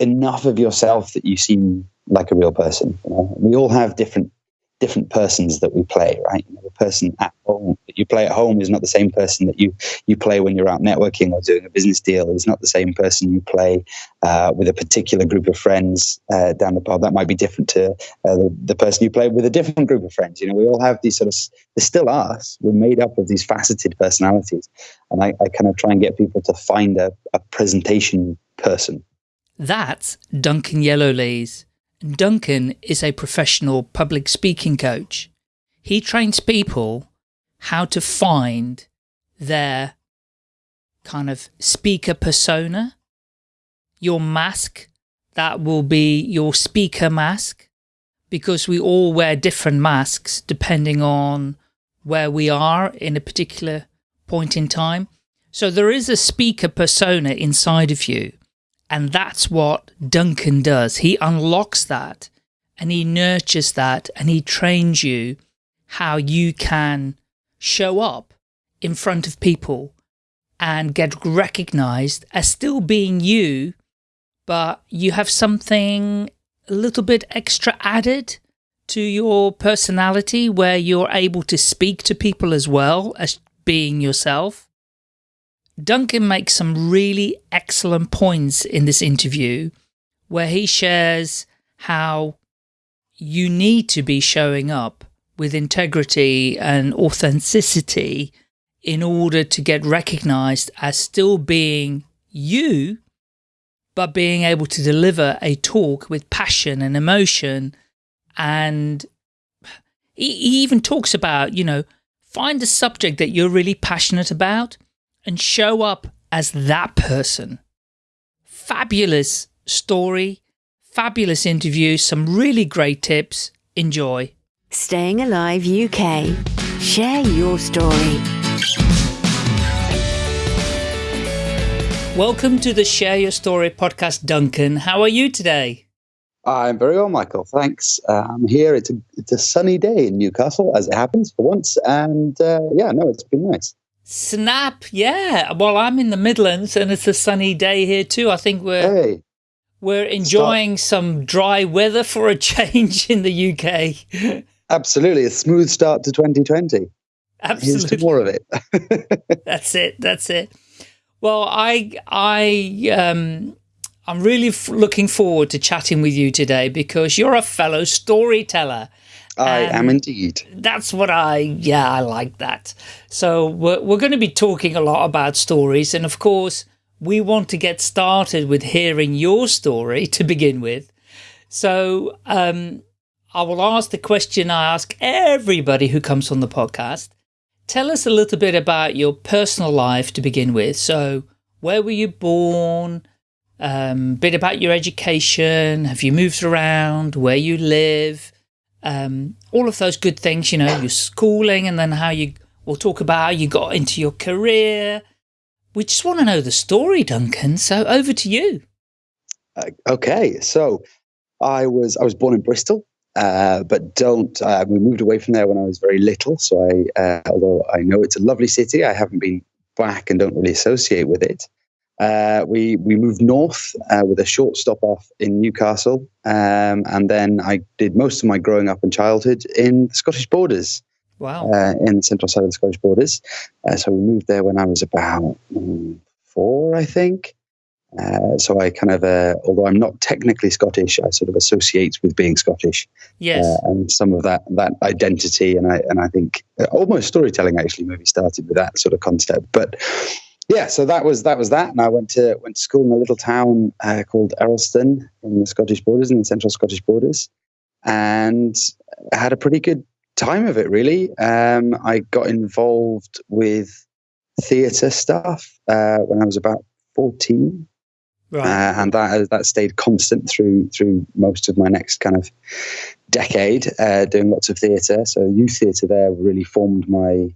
enough of yourself that you seem like a real person. You know? We all have different different persons that we play, right? You know, the person at home that you play at home is not the same person that you you play when you're out networking or doing a business deal. Is not the same person you play uh, with a particular group of friends uh, down the pub. That might be different to uh, the, the person you play with a different group of friends. You know, we all have these sort of. They're still us. We're made up of these faceted personalities, and I, I kind of try and get people to find a, a presentation person. That's Duncan Yellowlees. Duncan is a professional public speaking coach. He trains people how to find their kind of speaker persona, your mask, that will be your speaker mask, because we all wear different masks depending on where we are in a particular point in time. So there is a speaker persona inside of you and that's what Duncan does. He unlocks that and he nurtures that and he trains you how you can show up in front of people and get recognized as still being you, but you have something a little bit extra added to your personality where you're able to speak to people as well as being yourself. Duncan makes some really excellent points in this interview where he shares how you need to be showing up with integrity and authenticity in order to get recognized as still being you, but being able to deliver a talk with passion and emotion. And he even talks about, you know, find a subject that you're really passionate about and show up as that person. Fabulous story, fabulous interview, some really great tips. Enjoy. Staying Alive UK. Share your story. Welcome to the Share Your Story podcast, Duncan. How are you today? I'm very well, Michael. Thanks. Uh, I'm here. It's a, it's a sunny day in Newcastle, as it happens for once. And uh, yeah, no, it's been nice. Snap, yeah. Well, I'm in the Midlands and it's a sunny day here too. I think we're hey. we're enjoying start. some dry weather for a change in the UK. Absolutely, a smooth start to 2020. Absolutely, Here's more of it. that's it. That's it. Well, I I um I'm really looking forward to chatting with you today because you're a fellow storyteller I um, am indeed. That's what I, yeah, I like that. So we're, we're going to be talking a lot about stories. And of course, we want to get started with hearing your story to begin with. So um, I will ask the question I ask everybody who comes on the podcast. Tell us a little bit about your personal life to begin with. So where were you born? Um, bit about your education. Have you moved around? Where you live? Um, all of those good things, you know, your schooling and then how you, we'll talk about how you got into your career. We just want to know the story, Duncan. So over to you. Uh, okay. So I was, I was born in Bristol. Uh, but don't. Uh, we moved away from there when I was very little. So I, uh, although I know it's a lovely city, I haven't been back and don't really associate with it. Uh, we we moved north uh, with a short stop off in Newcastle, um, and then I did most of my growing up and childhood in the Scottish Borders. Wow! Uh, in the central side of the Scottish Borders. Uh, so we moved there when I was about um, four, I think. Uh, so I kind of, uh, although I'm not technically Scottish, I sort of associate with being Scottish. Yes. and some of that that identity, and I and I think almost storytelling actually maybe started with that sort of concept, but yeah, so that was that was that, and I went to went to school in a little town uh, called Earlston in the Scottish Borders, in the central Scottish Borders, and I had a pretty good time of it. Really, um, I got involved with theatre stuff uh, when I was about fourteen, right. uh, and that that stayed constant through through most of my next kind of decade, uh, doing lots of theatre. So youth theatre there really formed my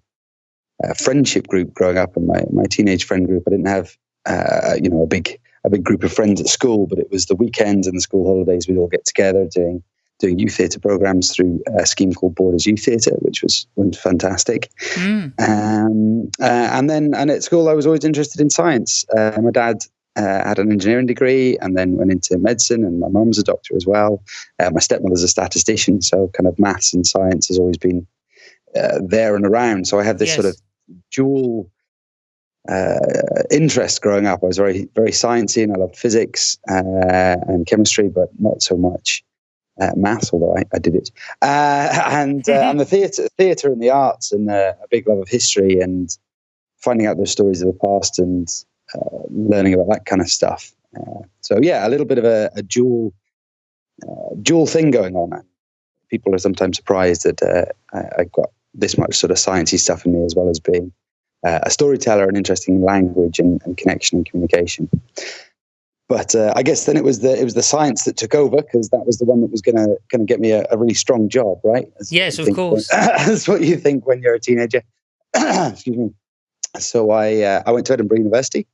uh, friendship group growing up and my, my teenage friend group. I didn't have, uh, you know, a big a big group of friends at school, but it was the weekends and the school holidays we'd all get together doing doing youth theatre programs through a scheme called Borders Youth Theatre, which was, was fantastic. Mm. Um, uh, and then and at school, I was always interested in science. Uh, my dad uh, had an engineering degree, and then went into medicine. And my mum's a doctor as well. Uh, my stepmother's a statistician, so kind of maths and science has always been uh, there and around. So I have this yes. sort of dual uh, interest growing up. I was very very sciencey, and I loved physics uh, and chemistry, but not so much uh, maths, although I, I did it. Uh, and uh, and the theatre, theatre and the arts, and uh, a big love of history, and finding out those stories of the past, and uh, learning about that kind of stuff. Uh, so yeah, a little bit of a, a dual dual thing going on. People are sometimes surprised that I, I got this much sort of sciencey stuff in me, as well as being a storyteller, and interesting language and, and connection and communication. But uh, I guess then it was the it was the science that took over because that was the one that was gonna gonna get me a, a really strong job, right? Yes, of course. When, that's what you think when you're a teenager. Excuse me. So I uh, I went to Edinburgh University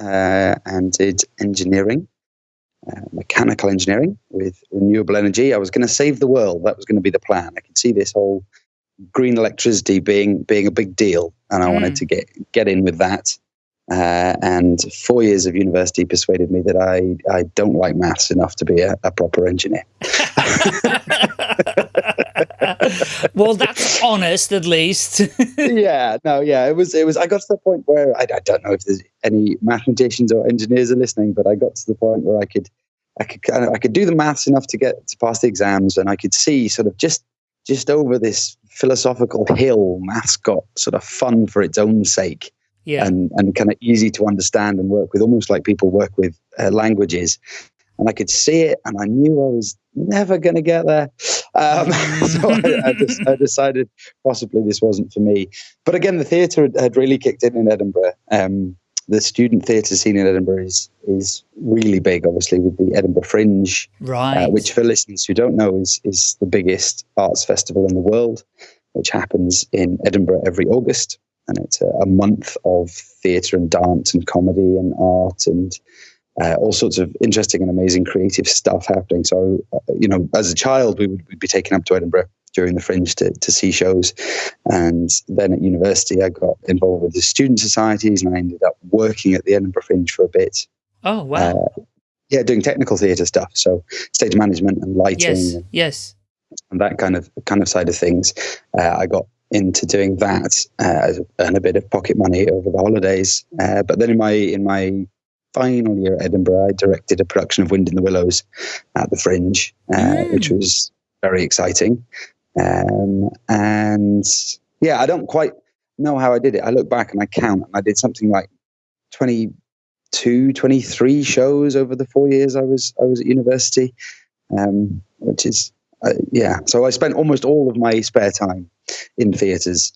uh, and did engineering, uh, mechanical engineering with renewable energy. I was going to save the world. That was going to be the plan. I could see this whole green electricity being being a big deal, and I mm. wanted to get get in with that. Uh, and four years of university persuaded me that I, I don't like maths enough to be a, a proper engineer. well, that's honest, at least. yeah, no, yeah, it was. It was. I got to the point where I, I, don't know if there's any mathematicians or engineers are listening, but I got to the point where I could, I could I could do the maths enough to get to pass the exams, and I could see sort of just, just over this philosophical hill, mascot sort of fun for its own sake yeah. and, and kind of easy to understand and work with, almost like people work with uh, languages. And I could see it, and I knew I was never going to get there. Um, so I, I, just, I, decided possibly this wasn't for me. But again, the theatre had, had really kicked in in Edinburgh. Um, the student theatre scene in Edinburgh is is really big, obviously, with the Edinburgh Fringe, uh, right? Uh, which, for listeners who don't know, is is the biggest arts festival in the world, which happens in Edinburgh every August and it's a, a month of theatre and dance and comedy and art and uh, all sorts of interesting and amazing creative stuff happening. So, uh, you know, as a child, we would we'd be taken up to Edinburgh during the Fringe to, to see shows. And then at university, I got involved with the student societies and I ended up working at the Edinburgh Fringe for a bit. Oh, wow. Uh, yeah, doing technical theatre stuff. So, stage management and lighting. Yes, and, yes. And that kind of kind of side of things. Uh, I got into doing that uh, and a bit of pocket money over the holidays. Uh, but then in my in my final year at Edinburgh, I directed a production of Wind in the Willows at the Fringe, uh, mm. which was very exciting. Um, and yeah, I don't quite know how I did it. I look back and I count, and I did something like 22, 23 shows over the four years I was I was at university, um, which is uh, yeah. So I spent almost all of my spare time in theatres.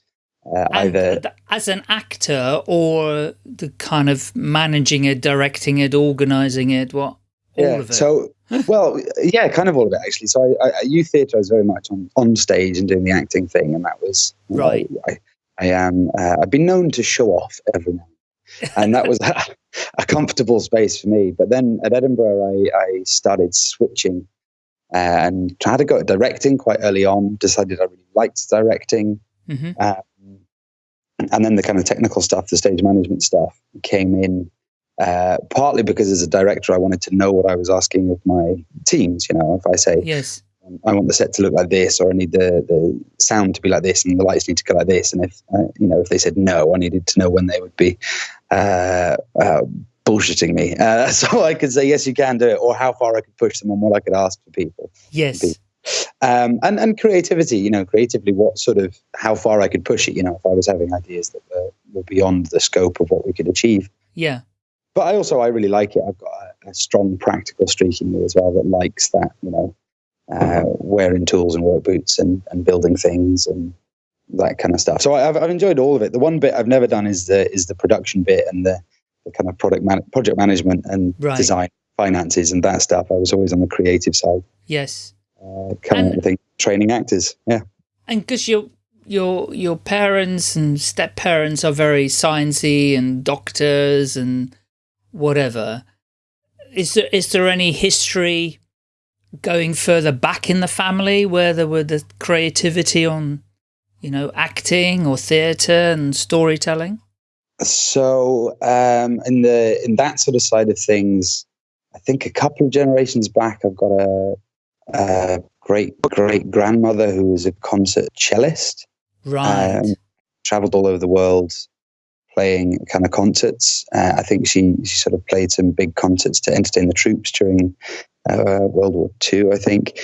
Uh, either as an actor or the kind of managing it, directing it, organizing it. What all yeah, of it? So well, yeah, kind of all of it actually. So I, I, youth theatre, I was very much on, on stage and doing the acting thing, and that was right. I, I am. Uh, I've been known to show off every now, and that was a, a, comfortable space for me. But then at Edinburgh, I, I started switching and tried to go directing quite early on. Decided I really liked directing, mm-hmm. um, and then the kind of technical stuff, the stage management stuff, came in. Uh, partly because as a director, I wanted to know what I was asking of my teams. You know, if I say, yes, um, I want the set to look like this, or I need the, the sound to be like this, and the lights need to go like this, and if uh, you know, if they said no, I needed to know when they would be uh, uh bullshitting me. Uh, so I could say, yes, you can do it, or how far I could push them and what I could ask for people. Yes. People. Um, and, and creativity, you know, creatively, what sort of, how far I could push it, you know, if I was having ideas that were, were beyond the scope of what we could achieve. Yeah. But I also, I really like it. I've got a, a strong practical streak in me as well that likes that, you know, uh, wearing tools and work boots and, and building things and that kind of stuff. So I've, I've enjoyed all of it. The one bit I've never done is the, is the production bit and the, the kind of product man- project management and right. design finances and that stuff. I was always on the creative side. Yes. Uh, coming and, up training actors. Yeah. And because your your your parents and step parents are very sciencey and doctors and whatever. Is there is there any history going further back in the family where there were the creativity on, you know, acting or theatre and storytelling? so um, in the in that sort of side of things, I think a couple of generations back, I've got a, a great great grandmother who was a concert cellist. Right. Um, traveled all over the world playing kind of concerts. Uh, I think she she sort of played some big concerts to entertain the troops during uh, World War II, I think.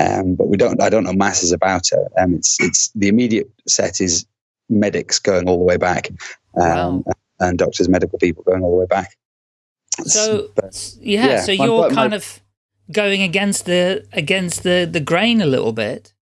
Um, but we don't I don't know masses about her. Um, it's it's the immediate set is medics going all the way back, um, wow. and doctors, medical people going all the way back. So but, yeah, yeah, so you're my, kind my, of going against the against the the grain a little bit.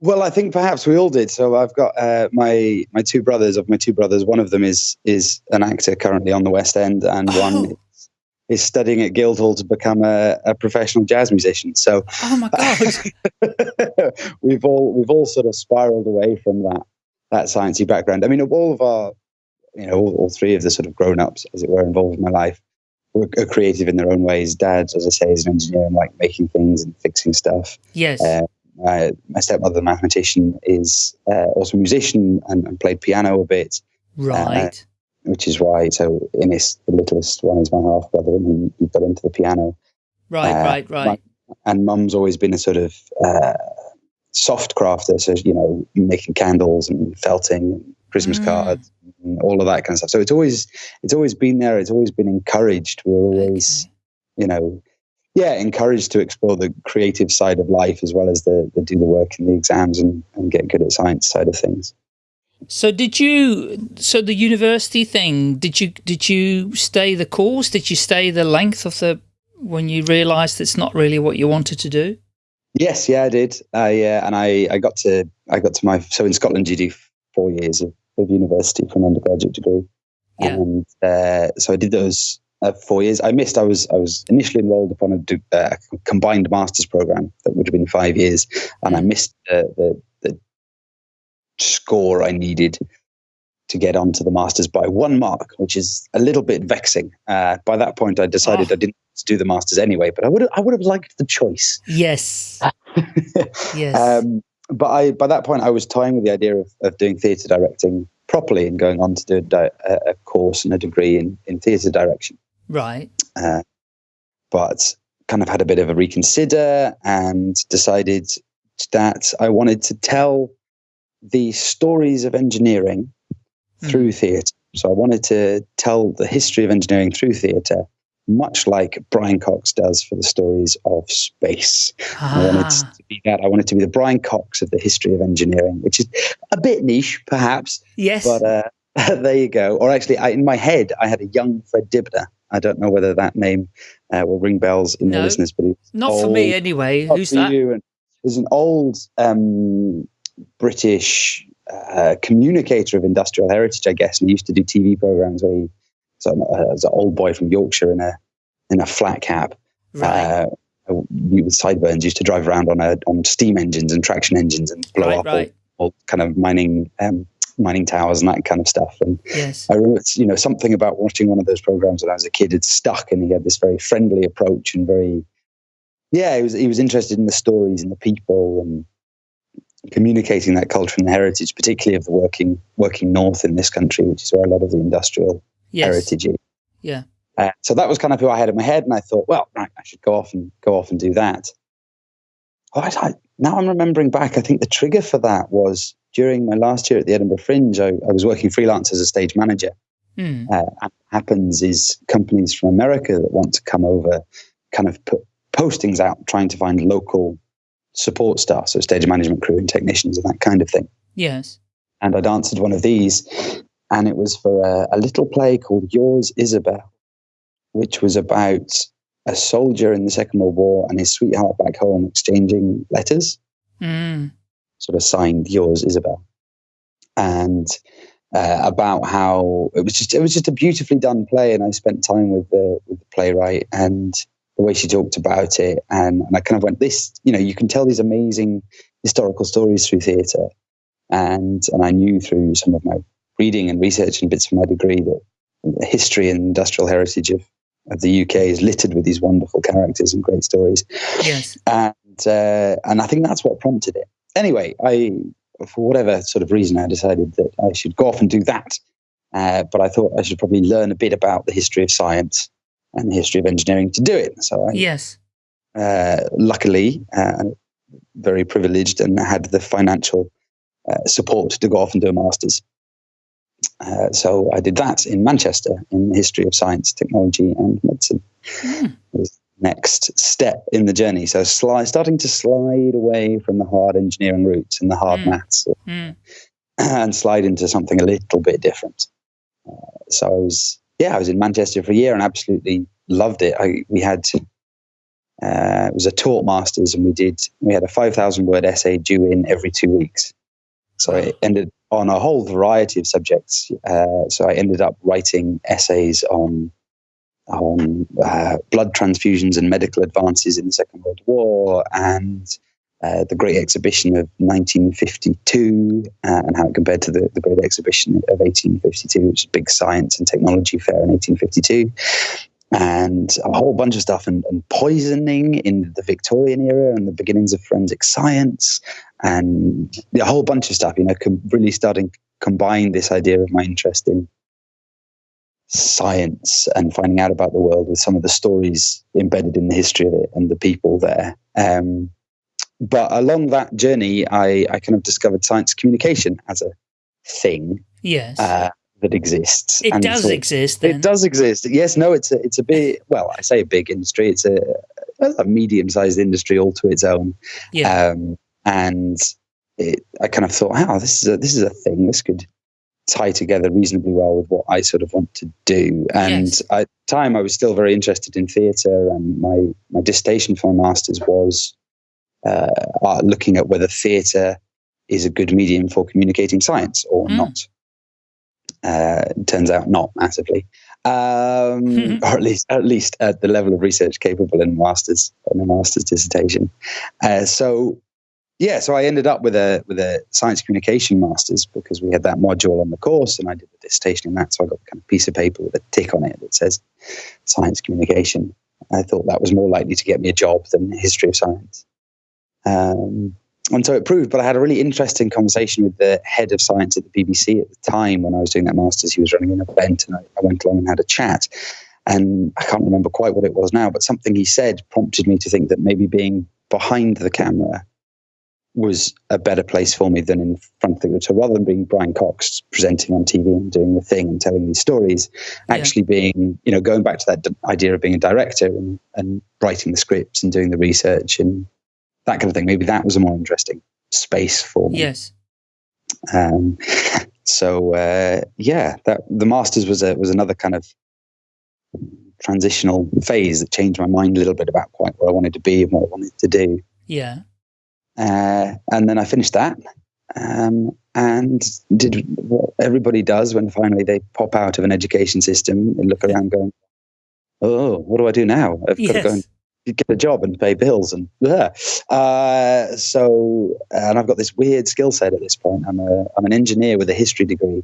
Well, I think perhaps we all did. So I've got uh, my my two brothers. Of my two brothers, one of them is is an actor currently on the West End, and oh. one is, is, studying at Guildhall to become a, a professional jazz musician. So, oh my god, we've all we've all sort of spiraled away from that that sciencey background. I mean, all of our, you know, all, all three of the sort of grown ups, as it were, involved in my life were, are creative in their own ways. Dad, as I say, is an engineer and like making things and fixing stuff. Yes. Uh, my, my stepmother, the mathematician, is uh, also a musician and, and, played piano a bit. Right. Uh, which is why, so Innes, the littlest one, is my half brother, and he, he got into the piano. Right, uh, right, right. My, and mum's always been a sort of uh, soft crafter, so, you know, making candles and felting and Christmas mm. cards and all of that kind of stuff. So it's always, it's always been there. It's always been encouraged. We we're always, okay. you know, yeah, encouraged to explore the creative side of life as well as the, the do the work in the exams and, and get good at science side of things. So did you? So the university thing? Did you did you stay the course? Did you stay the length of the when you realised it's not really what you wanted to do? Yes, yeah, I did. I uh, and I I got to I got to my so in Scotland you do four years of, of university for an undergraduate degree, yeah. and uh, so I did those uh, four years. I missed. I was I was initially enrolled upon a uh, combined masters program that would have been five years, and I missed the, the score I needed to get onto the masters by one mark, which is a little bit vexing. Uh, by that point, I decided oh. I didn't do the masters anyway, but I would I would have liked the choice. Yes. yes. Um, but I by that point I was toying with the idea of, of doing theatre directing properly and going on to do a, di- a course and a degree in, in theatre direction. Right. Uh, but kind of had a bit of a reconsider and decided that I wanted to tell the stories of engineering mm. through theatre. So I wanted to tell the history of engineering through theatre, much like Brian Cox does for the stories of space. Ah. I wanted ah. to be that. I wanted to be the Brian Cox of the history of engineering, which is a bit niche, perhaps. Yes. But uh, there you go. Or actually, I, in my head, I had a young Fred Dibnah I don't know whether that name uh, will ring bells in no, the listeners, but not old, for me anyway. Who's that? You. There's an old um, British uh, communicator of industrial heritage, I guess, and he used to do TV programs where he was an old boy from Yorkshire in a in a flat cap. Right. Uh, with sideburns, used to drive around on a on steam engines and traction engines and blow right, up right. All, all, kind of mining um, mining towers and that kind of stuff. And yes. I remember, you know, something about watching one of those programs when I was a kid had stuck, and he had this very friendly approach and very, yeah, he was he was interested in the stories and the people and communicating that culture and heritage, particularly of the working working north in this country, which is where a lot of the industrial yes. heritage is. Yeah. Uh, so that was kind of who I had in my head, and I thought, well, right, I should go off and go off and do that. Oh, I, I, now I'm remembering back. I think the trigger for that was during my last year at the Edinburgh Fringe, I, I was working freelance as a stage manager. Mm. Uh, what happens is companies from America that want to come over kind of put postings out trying to find local support staff, so stage management crew and technicians and that kind of thing. Yes. And I'd answered one of these, and it was for a, a little play called Yours Isabel, which was about a soldier in the Second World War and his sweetheart back home exchanging letters. Mm sort of signed yours, Isabel, and uh, about how it was just it was just a beautifully done play, and I spent time with the with the playwright and the way she talked about it, and, and I kind of went this, you know, you can tell these amazing historical stories through theatre, and and I knew through some of my reading and research and bits of my degree that the history and industrial heritage of of the UK is littered with these wonderful characters and great stories. Yes, and uh, and I think that's what prompted it anyway, I, for whatever sort of reason, I decided that I should go off and do that. Uh, but I thought I should probably learn a bit about the history of science and the history of engineering to do it. So I, yes, uh, luckily, uh, very privileged and had the financial uh, support to go off and do a master's. Uh, so I did that in Manchester in the history of science, technology, and medicine. Mm. Was next step in the journey. So slide, starting to slide away from the hard engineering roots and the hard mm. maths, mm. and slide into something a little bit different. Uh, so I was, yeah, I was in Manchester for a year and absolutely loved it. I, we had uh, it was a taught masters, and we did we had a five thousand word essay due in every two weeks. So it ended on a whole variety of subjects. Uh, so I ended up writing essays on on uh, blood transfusions and medical advances in the Second World War and uh, the Great Exhibition of 1952 uh, and how it compared to the, the Great Exhibition of 1852, which is a big science and technology fair in 1852 and a whole bunch of stuff and, and, poisoning in the Victorian era and the beginnings of forensic science and a whole bunch of stuff, you know, com- really starting to combine this idea of my interest in science and finding out about the world with some of the stories embedded in the history of it and the people there. Um, but along that journey, I, I kind of discovered science communication as a thing. Yes. Uh, that exists. It and does exist. Then. It does exist. Yes, no, it's a, it's a big. Well, I say a big industry. It's a, a medium-sized industry all to its own. Yeah. Um, and it, I kind of thought, oh, this is a this is a thing. This could tie together reasonably well with what I sort of want to do. And yes. at the time, I was still very interested in theatre, and my my dissertation for my masters was uh, uh looking at whether theatre is a good medium for communicating science or mm. not. Uh, turns out not massively, um, or at least at least at the level of research capable in masters in a master's dissertation. Uh, so yeah, so I ended up with a with a science communication masters because we had that module on the course, and I did the dissertation in that. So I got a kind of piece of paper with a tick on it that says science communication. I thought that was more likely to get me a job than history of science. Um, and so it proved. But I had a really interesting conversation with the head of science at the BBC at the time when I was doing that master's. He was running an event, and I, I went along and had a chat. And I can't remember quite what it was now, but something he said prompted me to think that maybe being behind the camera was a better place for me than in front of the So rather than being Brian Cox presenting on TV and doing the thing and telling these stories, yeah. actually being, you know, going back to that idea of being a director and, and writing the scripts and doing the research and that kind of thing. Maybe that was a more interesting space for me. Yes. Um, so uh, yeah, that the masters was a was another kind of transitional phase that changed my mind a little bit about quite where I wanted to be and what I wanted to do. Yeah. Uh, and then I finished that um, and did what everybody does when finally they pop out of an education system and look around going, oh, what do I do now? I've yes. got to go and get a job and pay bills and yeah. Uh, so and I've got this weird skill set at this point. I'm a I'm an engineer with a history degree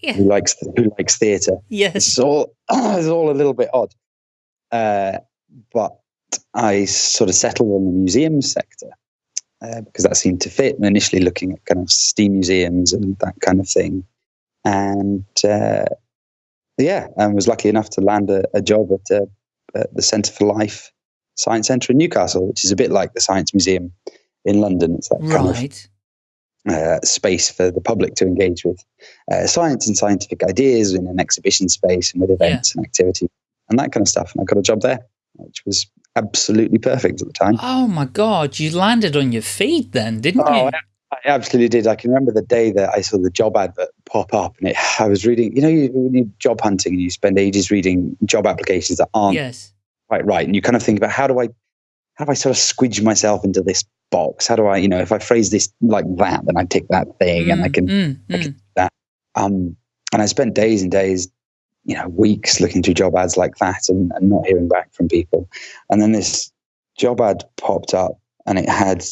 yeah. who likes who likes theatre. Yes, it's all it's all a little bit odd, uh, but I sort of settled on the museum sector. Uh, because that seemed to fit. And initially looking at kind of steam museums and that kind of thing, and uh, yeah, I was lucky enough to land a, a job at, uh, at the Centre for Life Science Centre in Newcastle, which is a bit like the Science Museum in London. It's that right. kind of uh, space for the public to engage with uh, science and scientific ideas in an exhibition space and with events yeah. and activity and that kind of stuff. And I got a job there, which was absolutely perfect at the time. Oh my God, you landed on your feet then, didn't oh, you? I absolutely did. I can remember the day that I saw the job advert pop up, and it, I was reading. You know, you, when you job hunting and you spend ages reading job applications that aren't yes quite right. And you kind of think about how do I, how do I sort of squidge myself into this box? How do I, you know, if I phrase this like that, then I tick that thing mm, and I can, mm, I can mm. that. Um, and I spent days and days, you know, weeks looking through job ads like that and, and not hearing back from people. And then this job ad popped up and it had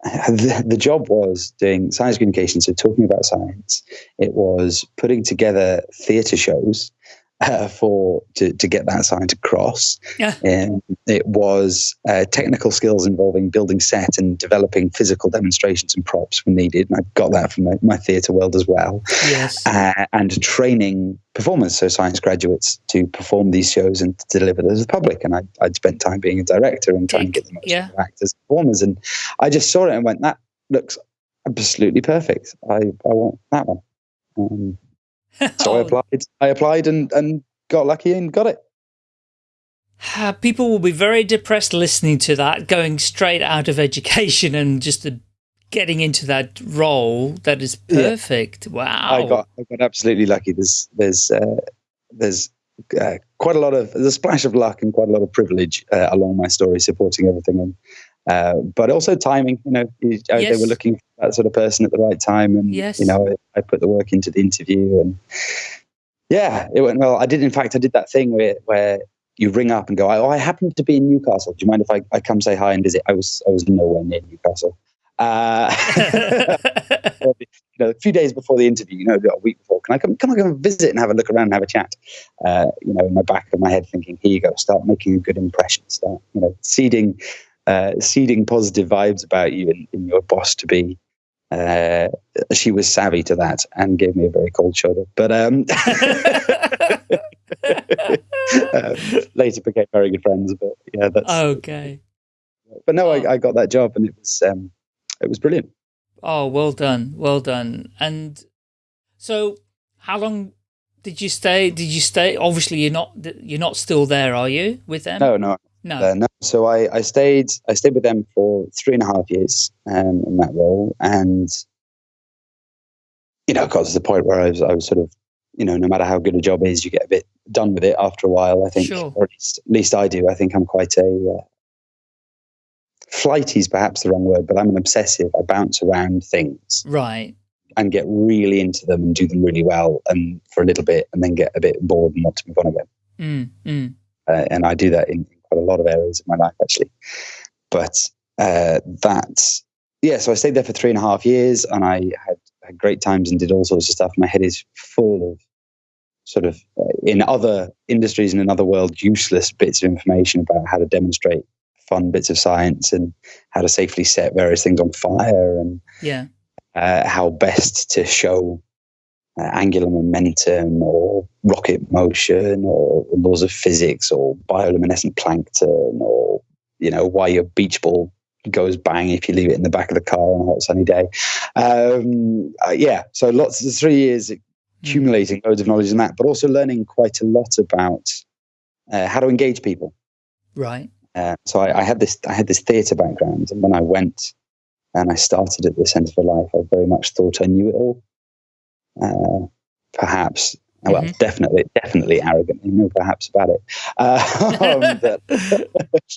the, the, job was doing science communication, so talking about science. It was putting together theatre shows uh, for to, to get that sign to cross. Yeah. And it was uh, technical skills involving building set and developing physical demonstrations and props when needed. And I got that from my, my theatre world as well. Yes. Uh, and training performers, so science graduates, to perform these shows and to deliver them to the public. And I, I'd spent time being a director and trying to get the most Yeah. actors and performers. And I just saw it and went, that looks absolutely perfect. I, I want that one. Um, so I Oh, applied. I applied and, and got lucky and got it. People will be very depressed listening to that, going straight out of education and just uh, getting into that role that is Yeah. perfect. Wow. I got I got absolutely lucky. There's there's uh, there's uh, quite a lot of there's a splash of luck and quite a lot of privilege uh, along my story, supporting everything, and uh, but also timing. You know, you- uh, they were looking for that sort of person at the right time, and Yes. you know, I, I put the work into the interview, and yeah, it went well. I did, in fact, I did that thing where where you ring up and go, "Oh, I happen to be in Newcastle. Do you mind if I, I come say hi and visit?" I was I was nowhere near Newcastle. Uh, you know, a few days before the interview, you know, a week before, can I come, come I come visit and have a look around and have a chat? Uh, you know, in my back of my head thinking, here you go, start making a good impression, start, you know, seeding, uh, seeding positive vibes about you in, in your boss to be. Uh, she was savvy to that and gave me a very cold shoulder, but um, uh, later became very good friends. But yeah, that's. okay. but no, Oh. I, I got that job and it was um, it was brilliant. Oh, well done. Well done. And so how long did you stay? Did you stay? Obviously you're not, you're not still there, are you with them? No, no, No. Uh, no. So I, I stayed I stayed with them for three and a half years um, in that role, and you know, got to the point where I was I was sort of you know, no matter how good a job is, you get a bit done with it after a while. I think, Sure. or at least, at least I do. I think I'm quite a uh, flighty is perhaps the wrong word, but I'm an obsessive. I bounce around things Right. and get really into them and do them really well, and for a little bit, and then get a bit bored and want to move on again Mm, mm. uh, and I do that in quite a lot of areas of my life actually. But uh, that, yeah, so I stayed there for three and a half years, and I had, had great times and did all sorts of stuff. My head is full of sort of uh, in other industries and in other world useless bits of information about how to demonstrate fun bits of science and how to safely set various things on fire and Yeah. uh, how best to show uh, angular momentum or rocket motion or laws of physics or bioluminescent plankton or you know why your beach ball goes bang if you leave it in the back of the car on a hot sunny day um, uh, yeah so lots of three years accumulating loads of knowledge in that but also learning quite a lot about uh, how to engage people Right. uh, so I, I had this I had this theatre background, and when I went and I started at the Centre for Life, I very much thought I knew it all. Uh, perhaps, well, Mhm. definitely, definitely arrogantly, no, perhaps about it. Um, that,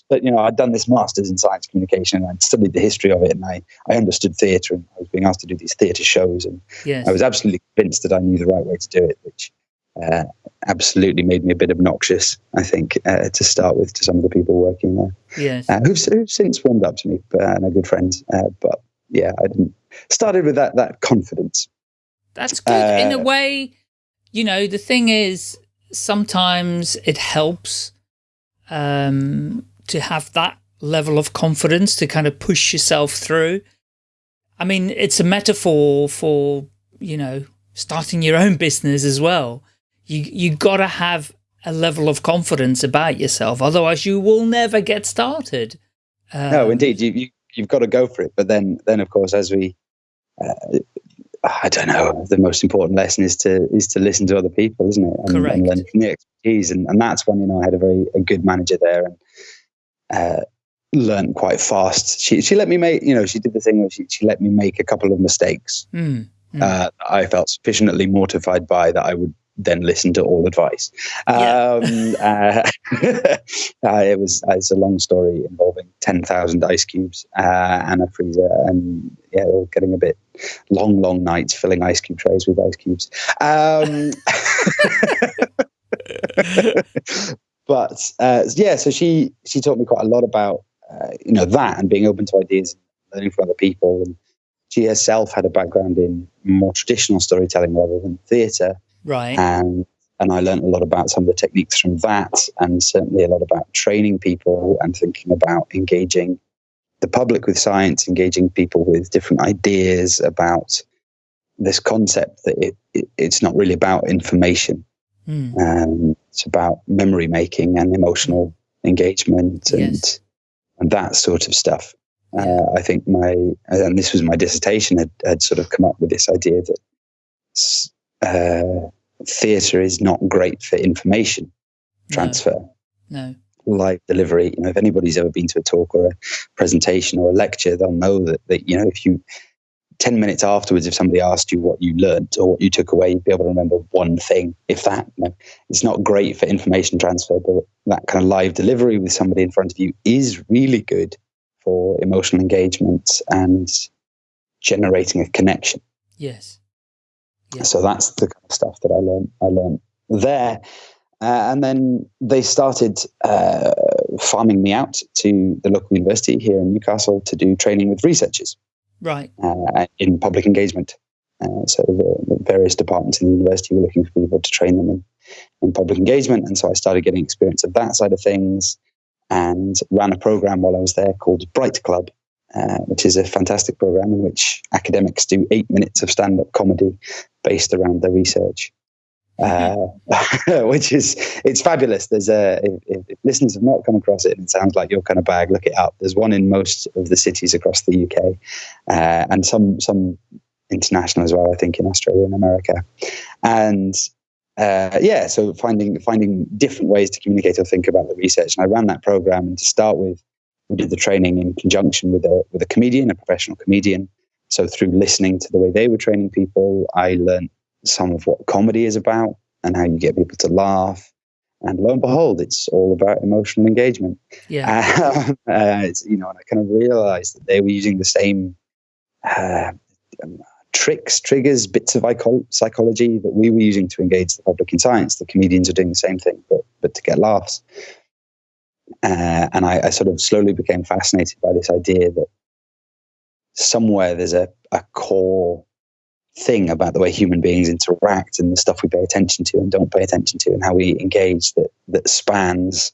that you know, I'd done this masters in science communication, and I'd studied the history of it, and I I understood theatre, and I was being asked to do these theatre shows, and Yes. I was absolutely convinced that I knew the right way to do it, which uh, absolutely made me a bit obnoxious, I think, uh, to start with to some of the people working there, yes. uh, who've, who've since warmed up to me but, and are good friends. Uh, but yeah, I didn't started with that that confidence. That's good. In a Uh, way, you know, the thing is, sometimes it helps um, to have that level of confidence to kind of push yourself through. I mean, it's a metaphor for, you know, starting your own business as well. You, you got to have a level of confidence about yourself. Otherwise, you will never get started. no, Um, indeed, you, you you've got to go for it. But then then of course, as we uh, I don't know. The most important lesson is to is to listen to other people, isn't it? And, Correct. and learn from the expertise, and, and that's when you know I had a very a good manager there, and uh, learned quite fast. She she let me make you know she did the thing where she she let me make a couple of mistakes. mm, mm. Uh, I felt sufficiently mortified by that I would then listen to all advice. Yeah. Um, uh, uh, it was it's a long story involving ten thousand ice cubes uh, and a freezer, and yeah, all getting a bit long, long nights filling ice cube trays with ice cubes. Um, but uh, yeah, so she she taught me quite a lot about uh, you know that and being open to ideas, and learning from other people, and she herself had a background in more traditional storytelling rather than theatre, right. and and I learned a lot about some of the techniques from that, and certainly a lot about training people and thinking about engaging the public with science, engaging people with different ideas about this concept that it, it it's not really about information. Mm. Um, it's about memory making and emotional engagement and yes. and that sort of stuff. Uh, I think my and this was my dissertation had, had sort of come up with this idea that uh, theatre is not great for information transfer. No. no. Live delivery. You know, if anybody's ever been to a talk or a presentation or a lecture, they'll know that, that you know if you 10 minutes afterwards, if somebody asked you what you learned or what you took away, you'd be able to remember one thing, if that. You know, it's not great for information transfer, but that kind of live delivery with somebody in front of you is really good for emotional engagement and generating a connection. Yes. So that's the kind of stuff that I learned. I learned there. Uh, and then they started uh, farming me out to the local university here in Newcastle to do training with researchers right uh, in public engagement. Uh, so the, the, various departments in the university were looking for people to train them in, in public engagement, and so I started getting experience of that side of things, and ran a program while I was there called Bright Club, uh, which is a fantastic program in which academics do eight minutes of stand-up comedy based around their research. Uh, which is it's fabulous. There's a if, if, listeners have not come across it, and it sounds like your kind of bag. Look it up. There's one in most of the cities across the UK, uh, and some some international as well. I think in Australia and America, and uh, yeah, so finding finding different ways to communicate or think about the research. And I ran that program, and to start with, we did the training in conjunction with a with a comedian, a professional comedian. So through listening to the way they were training people, I learned some of what comedy is about and how you get people to laugh. And lo and behold, it's all about emotional engagement. Yeah. uh, you know, and I kind of realized that they were using the same uh, um, tricks, triggers, bits of psychology that we were using to engage the public in science. The comedians are doing the same thing, but but to get laughs. Uh, and I, I, sort of slowly became fascinated by this idea that somewhere there's a, a core thing about the way human beings interact and the stuff we pay attention to and don't pay attention to and how we engage that that spans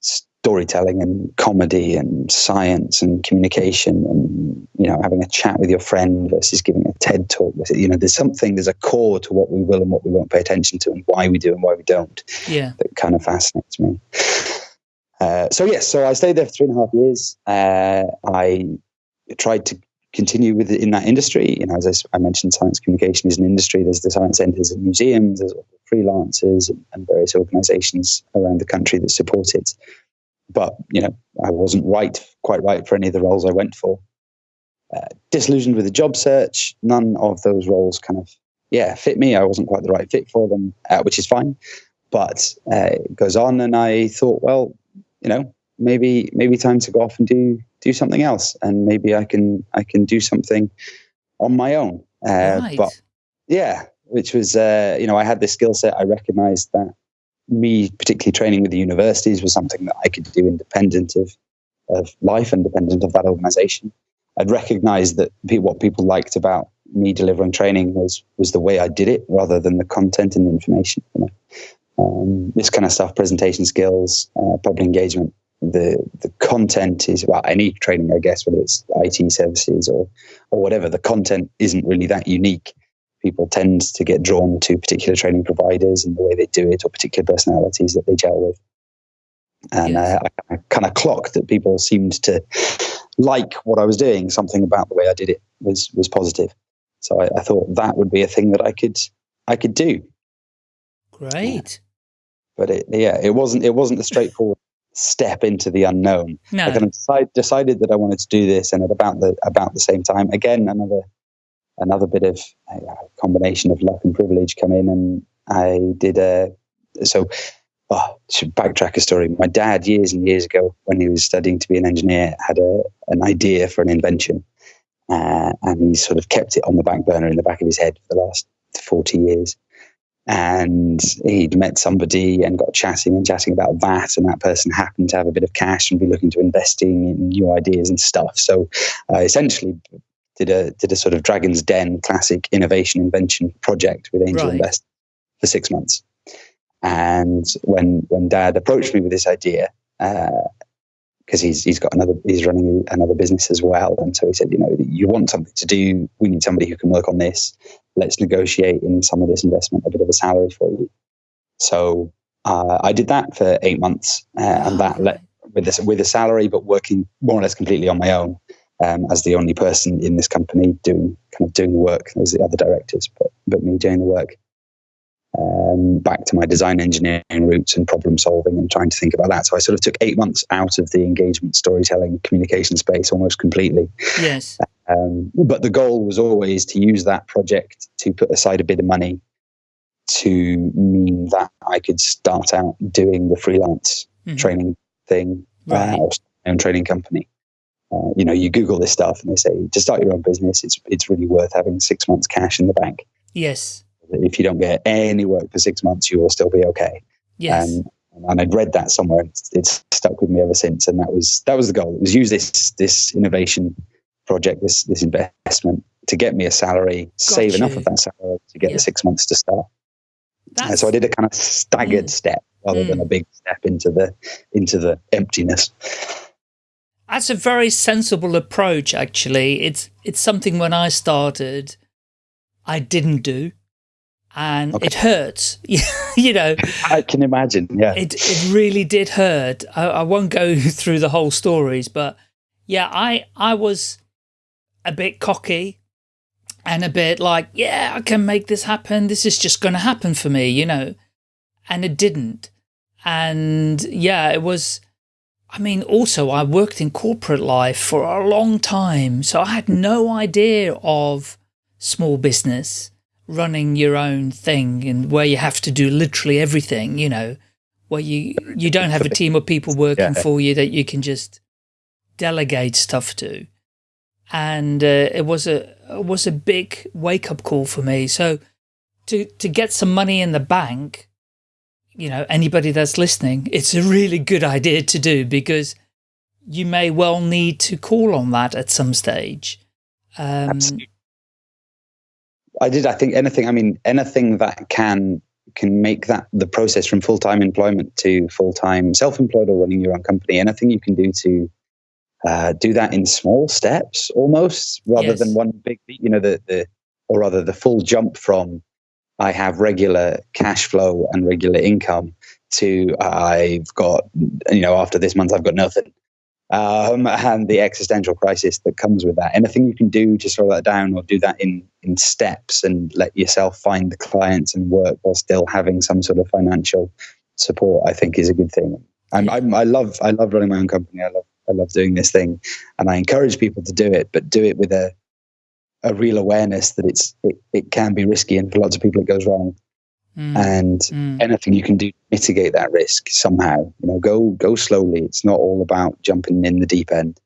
storytelling and comedy and science and communication and you know having a chat with your friend versus giving a TED talk. You know, there's something, there's a core to what we will and what we won't pay attention to and why we do and why we don't. Yeah, that kind of fascinates me. Uh, so yes, so I stayed there for three and a half years. Uh, I tried to continue with in that industry. You know, as I, mentioned, science communication is an industry. There's the science centres and museums. There's freelancers and, and various organisations around the country that support it. But you know, I wasn't right, quite right for any of the roles I went for. Uh, disillusioned with the job search. None of those roles kind of yeah fit me. I wasn't quite the right fit for them, uh, which is fine. But uh, it goes on, and I thought, well, you know, maybe maybe time to go off and do do something else, and maybe I can I can do something on my own. Uh, right. But yeah, which was uh, you know I had this skill set. I recognised that me particularly training with the universities was something that I could do independent of of life, independent of that organisation. I'd recognised that what people liked about me delivering training was was the way I did it rather than the content and the information. You know? Um, this kind of stuff, presentation skills, uh, public engagement, the the content is well any training I guess whether it's IT services or or whatever the content isn't really that unique. People tend to get drawn to particular training providers and the way they do it or particular personalities that they gel with. And yes. I, I kind of clocked that people seemed to like what I was doing. Something about the way I did it was was positive. So I, I thought that would be a thing that I could I could do. Great but it, yeah it wasn't it wasn't a straightforward step into the unknown. No. I kind of decide, decided that I wanted to do this, and at about the about the same time, again another another bit of a combination of luck and privilege come in, and I did a so. Oh, should backtrack a story. My dad, years and years ago, when he was studying to be an engineer, had a an idea for an invention, uh, and he sort of kept it on the back burner in the back of his head for the last forty years and he'd met somebody and got chatting and chatting about that. And that person happened to have a bit of cash and be looking to investing in new ideas and stuff. So uh, essentially did a did a sort of dragon's den classic innovation invention project with angel right. invest for six months. And when when Dad approached me with this idea, because he's he's got another he's running another business as well, and so he said, you know, you want something to do. We need somebody who can work on this. Let's negotiate in some of this investment a bit of a salary for you. So uh, I did that for eight months, uh, and that let with this with a salary, but working more or less completely on my own um, as the only person in this company doing kind of doing the work. There's the other directors, but but me doing the work. Um, back to my design engineering roots and problem solving and trying to think about that. So I sort of took eight months out of the engagement, storytelling, communication space almost completely. Yes. Um, but the goal was always to use that project to put aside a bit of money to mean that I could start out doing the freelance mm-hmm. training thing uh, right. uh, or own training company. Uh, you know, you Google this stuff and they say to start your own business, it's it's really worth having six months cash in the bank. Yes. If you don't get any work for six months, you will still be okay. Yes. Um, and I'd read that somewhere. It's, it's, stuck with me ever since. And that was that was the goal. It was use this this innovation project, this this investment to get me a salary, Got save you. enough of that salary to get yeah. the six months to start. And so I did a kind of staggered mm. step rather mm. than a big step into the into the emptiness. That's a very sensible approach, actually. It's it's something when I started, I didn't do, and okay. it hurts. you know, I can imagine. Yeah, it it really did hurt. I, I won't go through the whole stories, but yeah, I I was a bit cocky and a bit like, yeah, I can make this happen. This is just going to happen for me, you know, and it didn't. And yeah, it was I mean, also I worked in corporate life for a long time, so I had no idea of small business, running your own thing and where you have to do literally everything, you know, where you, you don't have a team of people working yeah. for you that you can just delegate stuff to. And uh, it was a, it was a big wake up call for me. So to, to get some money in the bank, you know, anybody that's listening, it's a really good idea to do because you may well need to call on that at some stage. Um, Absolutely. I did. I think anything. I mean, anything that can can make that the process from full time employment to full time self employed or running your own company. Anything you can do to uh, do that in small steps, almost rather yes. than one big. You know, the the or rather the full jump from I have regular cash flow and regular income to I've got, you know, after this month, I've got nothing. Um, and the existential crisis that comes with that. Anything you can do to slow that down or do that in, in steps and let yourself find the clients and work while still having some sort of financial support, I think is a good thing. I'm, I'm, I love, I love running my own company. I love, I love doing this thing and I encourage people to do it, but do it with a, a real awareness that it's it, it can be risky and for lots of people it goes wrong mm. and mm. anything you can do to mitigate that risk somehow you know go go slowly it's not all about jumping in the deep end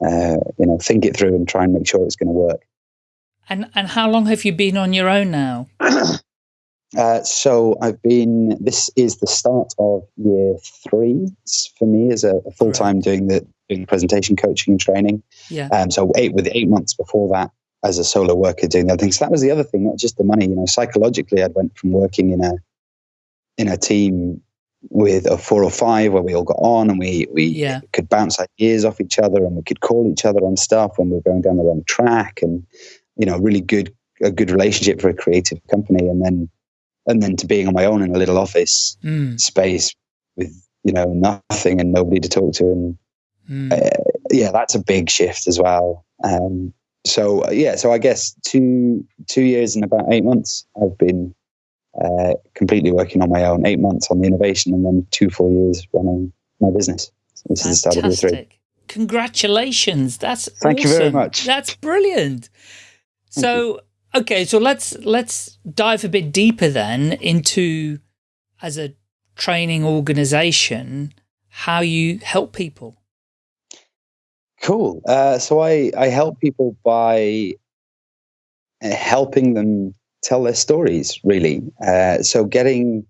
uh, you know think it through and try and make sure it's going to work and and how long have you been on your own now uh, so I've been. This is the start of year three for me as a, a full time right. doing the doing presentation coaching and training. Yeah. Um. So eight with eight months before that, as a solo worker doing the other things. So that was the other thing, not just the money. You know, psychologically, I went from working in a in a team with a four or five where we all got on and we we yeah. could bounce ideas off each other and we could call each other on stuff when we were going down the wrong track and you know really good a good relationship for a creative company and then and then to being on my own in a little office mm. space with you know nothing and nobody to talk to and mm. uh, yeah that's a big shift as well um, so uh, yeah, so I guess two two years and about eight months, I've been uh, completely working on my own. Eight months on the innovation, and then two full years running my business. So this Fantastic. is the start of year three. Congratulations! That's thank awesome. you very much. That's brilliant. so okay, so let's let's dive a bit deeper then into as a training organization how you help people. Cool. Uh, so I, I help people by uh, helping them tell their stories, really. Uh, so getting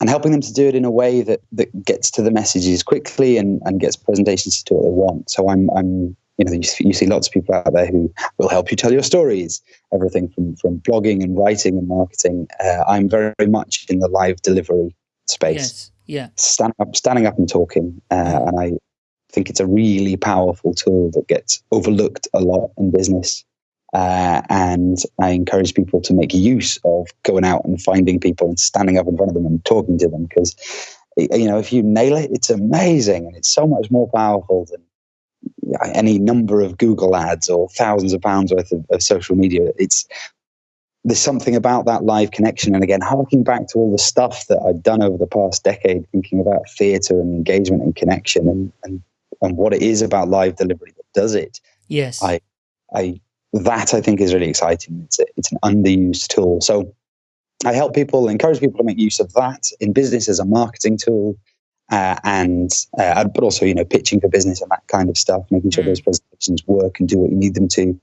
and helping them to do it in a way that, that gets to the messages quickly and, and gets presentations to do what they want. So I'm, I'm you know, you, you, see lots of people out there who will help you tell your stories, everything from, from blogging and writing and marketing. Uh, I'm very, very much in the live delivery space. Yes. Yeah. Stand up, standing up and talking. Uh, and I think it's a really powerful tool that gets overlooked a lot in business. Uh, and I encourage people to make use of going out and finding people and standing up in front of them and talking to them because, you know, if you nail it, it's amazing and it's so much more powerful than any number of Google ads or thousands of pounds worth of, of, social media. It's there's something about that live connection. And again, harking back to all the stuff that I've done over the past decade, thinking about theatre and engagement and connection and, and and what it is about live delivery that does it. Yes. I I that I think is really exciting. It's a, it's an underused tool. So I help people, encourage people to make use of that in business as a marketing tool, uh, and uh, but also you know pitching for business and that kind of stuff, making sure mm. those presentations work and do what you need them to,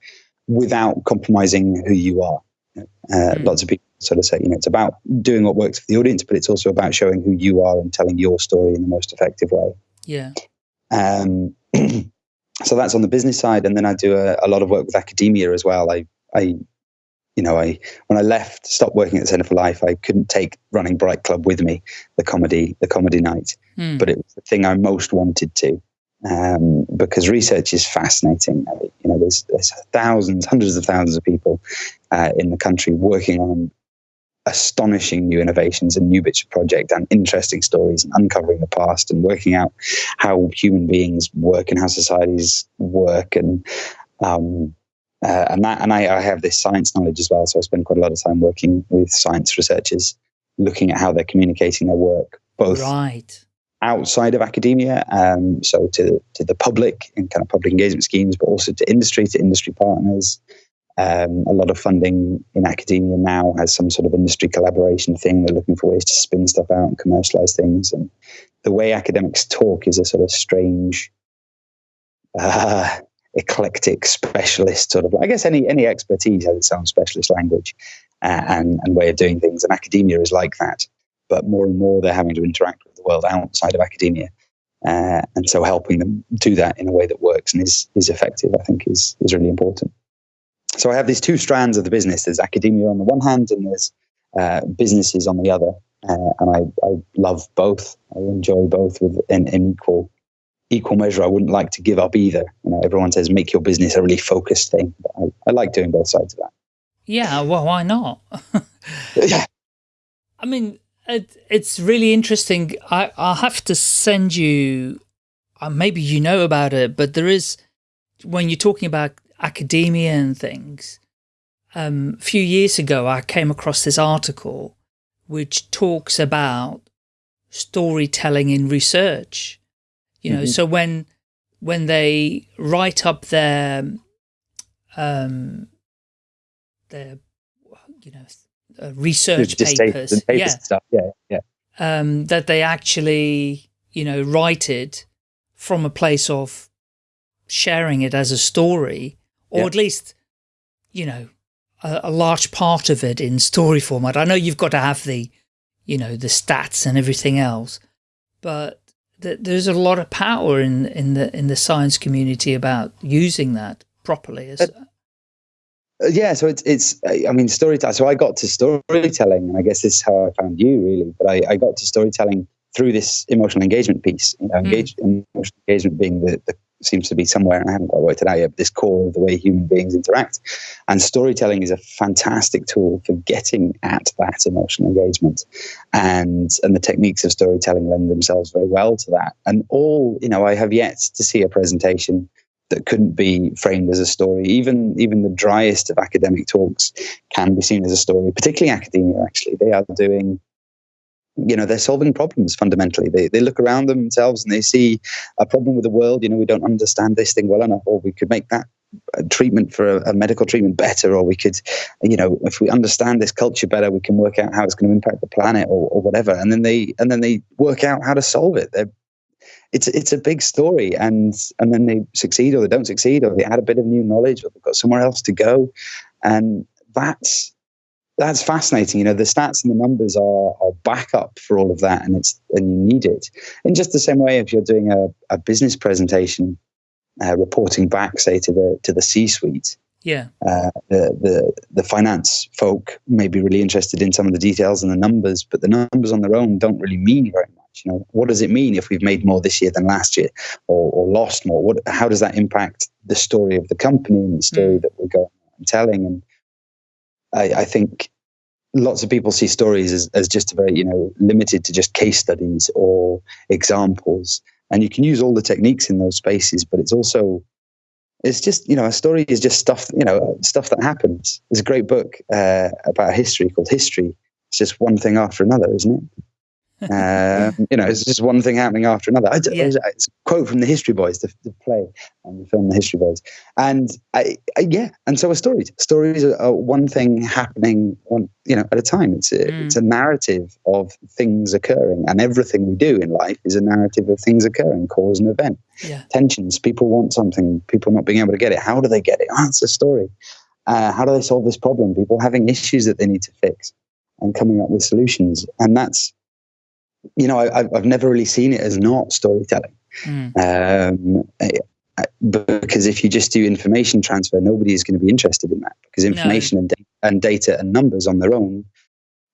without compromising who you are. Uh, mm. Lots of people sort of say you know it's about doing what works for the audience, but it's also about showing who you are and telling your story in the most effective way. Yeah. Um, so that's on the business side, and then I do a, a lot of work with academia as well. I I you know, I when I left, stopped working at the Centre for Life, I couldn't take running Bright Club with me, the comedy, the comedy night. Mm. But it was the thing I most wanted to, um, because research is fascinating. You know, there's there's thousands, hundreds of thousands of people uh, in the country working on astonishing new innovations and new bits of project and interesting stories and uncovering the past and working out how human beings work and how societies work and um, uh, and that, and I, I, have this science knowledge as well. So I spend quite a lot of time working with science researchers, looking at how they're communicating their work, both right. outside of academia, um, so to to the public in kind of public engagement schemes, but also to industry, to industry partners. Um, a lot of funding in academia now has some sort of industry collaboration thing. They're looking for ways to spin stuff out and commercialize things. And the way academics talk is a sort of strange. Uh, eclectic specialist sort of i guess any any expertise has its own specialist language uh, and and way of doing things and academia is like that but more and more they're having to interact with the world outside of academia uh, and so helping them do that in a way that works and is is effective i think is is really important so i have these two strands of the business there's academia on the one hand and there's uh, businesses on the other uh, and I, I love both i enjoy both with an, an equal equal measure, I wouldn't like to give up either. You know, everyone says make your business a really focused thing. But I, I like doing both sides of that. Yeah, well, why not? yeah. I mean, it, it's really interesting. I, I'll have to send you, uh, maybe you know about it, but there is, when you're talking about academia and things, um, a few years ago, I came across this article which talks about storytelling in research you know, mm -hmm. so when when they write up their um their you know uh, research papers, papers yeah, stuff. yeah, yeah, um, that they actually you know write it from a place of sharing it as a story, or at least you know a, a large part of it in story format. I know you've got to have the you know the stats and everything else, but that there's a lot of power in in the in the science community about using that properly. Uh, yeah, so it's it's I mean storytelling. So I got to storytelling, and I guess this is how I found you really. But I, I got to storytelling through this emotional engagement piece. You know, engage, mm. emotional engagement being the, the seems to be somewhere, and I haven't quite worked it out yet, but this core of the way human beings interact. And storytelling is a fantastic tool for getting at that emotional engagement. And, and the techniques of storytelling lend themselves very well to that. And all, you know, I have yet to see a presentation that couldn't be framed as a story. Even even the driest of academic talks can be seen as a story, particularly academia, actually. They are doing you know they're solving problems fundamentally. They, they look around themselves and they see a problem with the world. You know we don't understand this thing well enough or we could make that uh, treatment for a, a, medical treatment better or we could you know if we understand this culture better we can work out how it's going to impact the planet or, or whatever. And then they and then they work out how to solve it. They're, it's it's a big story and and then they succeed or they don't succeed or they add a bit of new knowledge or they've got somewhere else to go. And that's that's fascinating. You know, the stats and the numbers are, are backup for all of that, and it's and you need it. In just the same way, if you're doing a, a business presentation, uh, reporting back, say to the to the C-suite. Yeah. Uh, the the the finance folk may be really interested in some of the details and the numbers, but the numbers on their own don't really mean very much. You know, what does it mean if we've made more this year than last year, or, or lost more? What how does that impact the story of the company and the story mm. that we're going and telling? And I, I think lots of people see stories as, as just very, you know, limited to just case studies or examples. And you can use all the techniques in those spaces, but it's also, it's just, you know, a story is just stuff, you know, stuff that happens. There's a great book uh, about history called History. It's just one thing after another, isn't it? Um, you know, it's just one thing happening after another. I, yeah. It's a quote from the History Boys, the, the play and the film, The History Boys, and I, I, yeah, and so are stories. Stories are, are, one thing happening one, you know, at a time. It's a, mm. it's a narrative of things occurring, and everything we do in life is a narrative of things occurring, cause and event. Yeah. Tensions. People want something. People not being able to get it. How do they get it? Oh, it's a story. Uh, how do they solve this problem? People having issues that they need to fix, and coming up with solutions, and that's you know, I, have never really seen it as not storytelling. Mm. Um, because if you just do information transfer, nobody is going to be interested in that because information no. and, and data and numbers on their own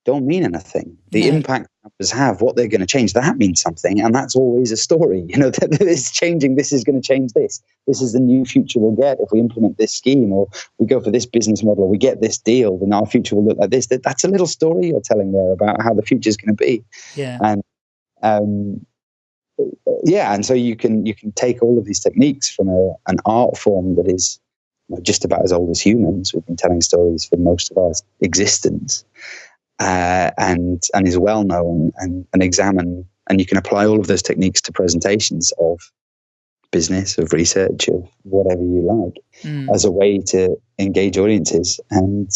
don't mean anything. The impact numbers have, what they're going to change, that means something, and that's always a story. You know, that it's changing. This is going to change this. This is the new future we'll get if we implement this scheme, or we go for this business model, or we get this deal. Then our future will look like this. That, that's a little story you're telling there about how the future is going to be. Yeah. And um, yeah, and so you can you can take all of these techniques from a, an art form that is just about as old as humans. We've been telling stories for most of our existence, uh, and and is well known and, and examine. And you can apply all of those techniques to presentations of business, of research, of whatever you like, mm. as a way to engage audiences and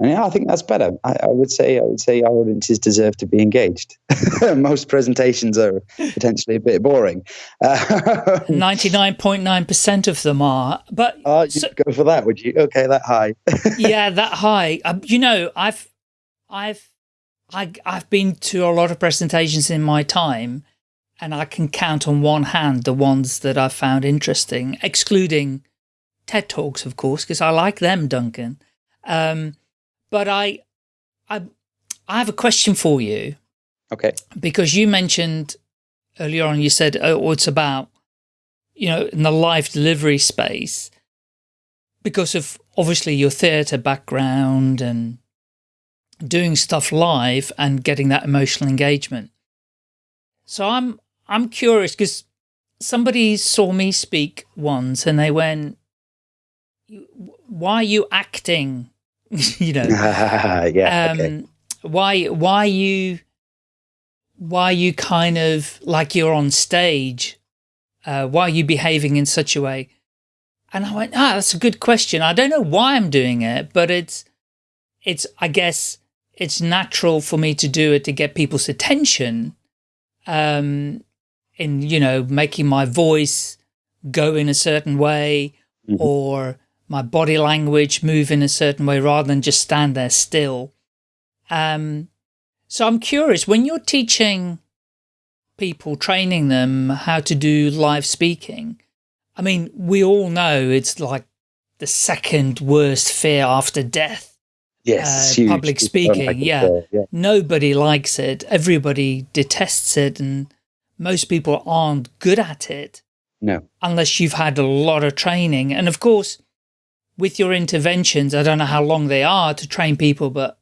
and yeah, I think that's better. I, I, would say I would say our audiences deserve to be engaged. Most presentations are potentially a bit boring. Ninety nine point nine percent of them are, but uh, so, go for that, would you? Okay, that high. yeah, that high. Um, you know, I've I've I, I've been to a lot of presentations in my time, and I can count on one hand the ones that I've found interesting, excluding TED Talks, of course, because I like them, Duncan. Um, but I, I, I have a question for you. Okay. Because you mentioned earlier on, you said, oh, it's about, you know, in the live delivery space, because of obviously your theatre background and doing stuff live and getting that emotional engagement. So I'm, I'm curious because somebody saw me speak once and they went, why are you acting you know. yeah. Um, okay. Why? Why you? Why you kind of like you're on stage? Uh, why are you behaving in such a way? And I went, ah, that's a good question. I don't know why I'm doing it, but it's, it's, I guess it's natural for me to do it to get people's attention. Um, in, you know, making my voice go in a certain way mm -hmm. or my body language move in a certain way rather than just stand there still. Um, so I'm curious, when you're teaching people, training them how to do live speaking, I mean, we all know it's like the second worst fear after death. Yes, uh, public speaking. Yeah. yeah. Nobody likes it. Everybody detests it. And most people aren't good at it. No. Unless you've had a lot of training. And of course, with your interventions, I don't know how long they are to train people, but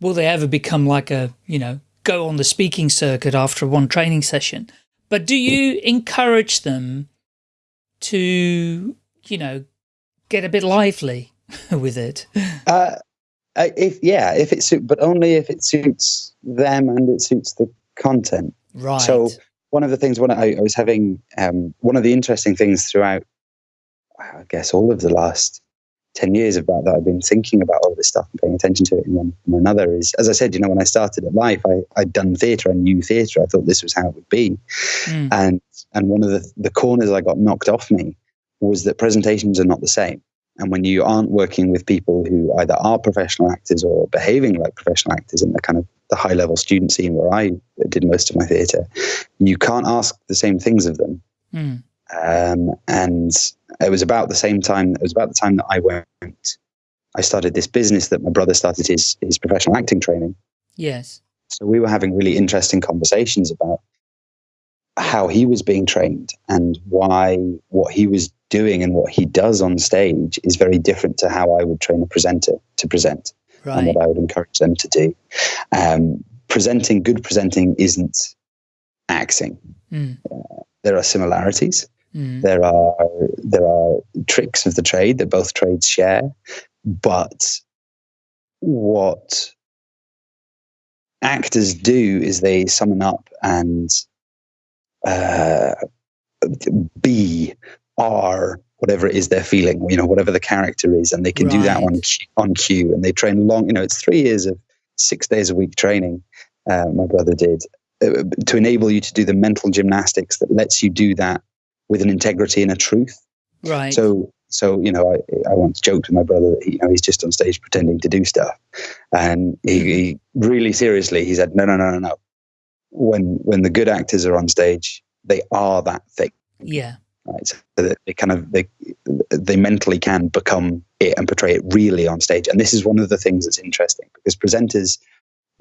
will they ever become like a, you know, go on the speaking circuit after one training session? But do you encourage them to, you know, get a bit lively with it? Uh, if yeah, if it suits, but only if it suits them and it suits the content. Right. So one of the things when I, I was having, um, one of the interesting things throughout, I guess all of the last 10 years about that I've been thinking about all this stuff and paying attention to it in one or another is, as I said, you know, when I started at Life, I, I'd done theatre, I knew theatre, I thought this was how it would be. Mm. And, and one of the, the corners I got knocked off me was that presentations are not the same. And when you aren't working with people who either are professional actors or behaving like professional actors in the kind of the high level student scene where I did most of my theatre, you can't ask the same things of them. Mm. Um, and it was about the same time. It was about the time that I went. I started this business that my brother started his his professional acting training. Yes. So we were having really interesting conversations about how he was being trained and why what he was doing and what he does on stage is very different to how I would train a presenter to present Right. and what I would encourage them to do. Um, presenting, good presenting isn't acting. Mm. There are similarities. Mm. There are there are tricks of the trade that both trades share, but what actors do is they summon up and uh, be are whatever it is they're feeling, you know, whatever the character is, and they can do that on on cue. And they train long, you know, it's three years of six days a week training. Uh, my brother did uh, to enable you to do the mental gymnastics that lets you do that with an integrity and a truth. Right. So, so you know, I, I once joked with my brother that he, you know he's just on stage pretending to do stuff, and he, he really seriously he said, no, no, no, no, no. When when the good actors are on stage, they are that thing, yeah. Right? So that they kind of they they mentally can become it and portray it really on stage. And this is one of the things that's interesting because presenters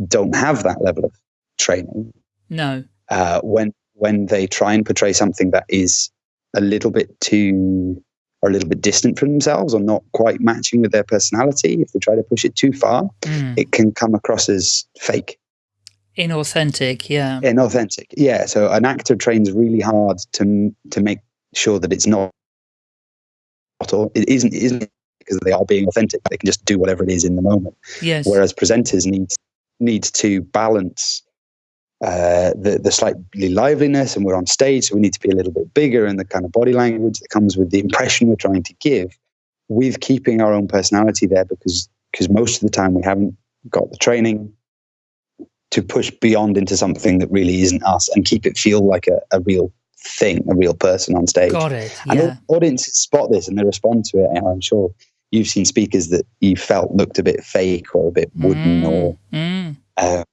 don't have that level of training No. uh, when when they try and portray something that is a little bit too or a little bit distant from themselves or not quite matching with their personality if they try to push it too far Mm. it can come across as fake Inauthentic. Yeah. inauthentic yeah so an actor trains really hard to to make sure that it's not or it isn't it isn't because they are being authentic. They can just do whatever it is in the moment. Yes. whereas presenters need need to balance uh, the the slightly liveliness, and we're on stage, so we need to be a little bit bigger, and the kind of body language that comes with the impression we're trying to give, with keeping our own personality there, because because most of the time we haven't got the training to push beyond into something that really isn't us, and keep it feel like a, a real thing, a real person on stage. Got it. And Yeah. au- audiences spot this and they respond to it. I'm sure you've seen speakers that you felt looked a bit fake or a bit wooden, Mm. or Mm. uh,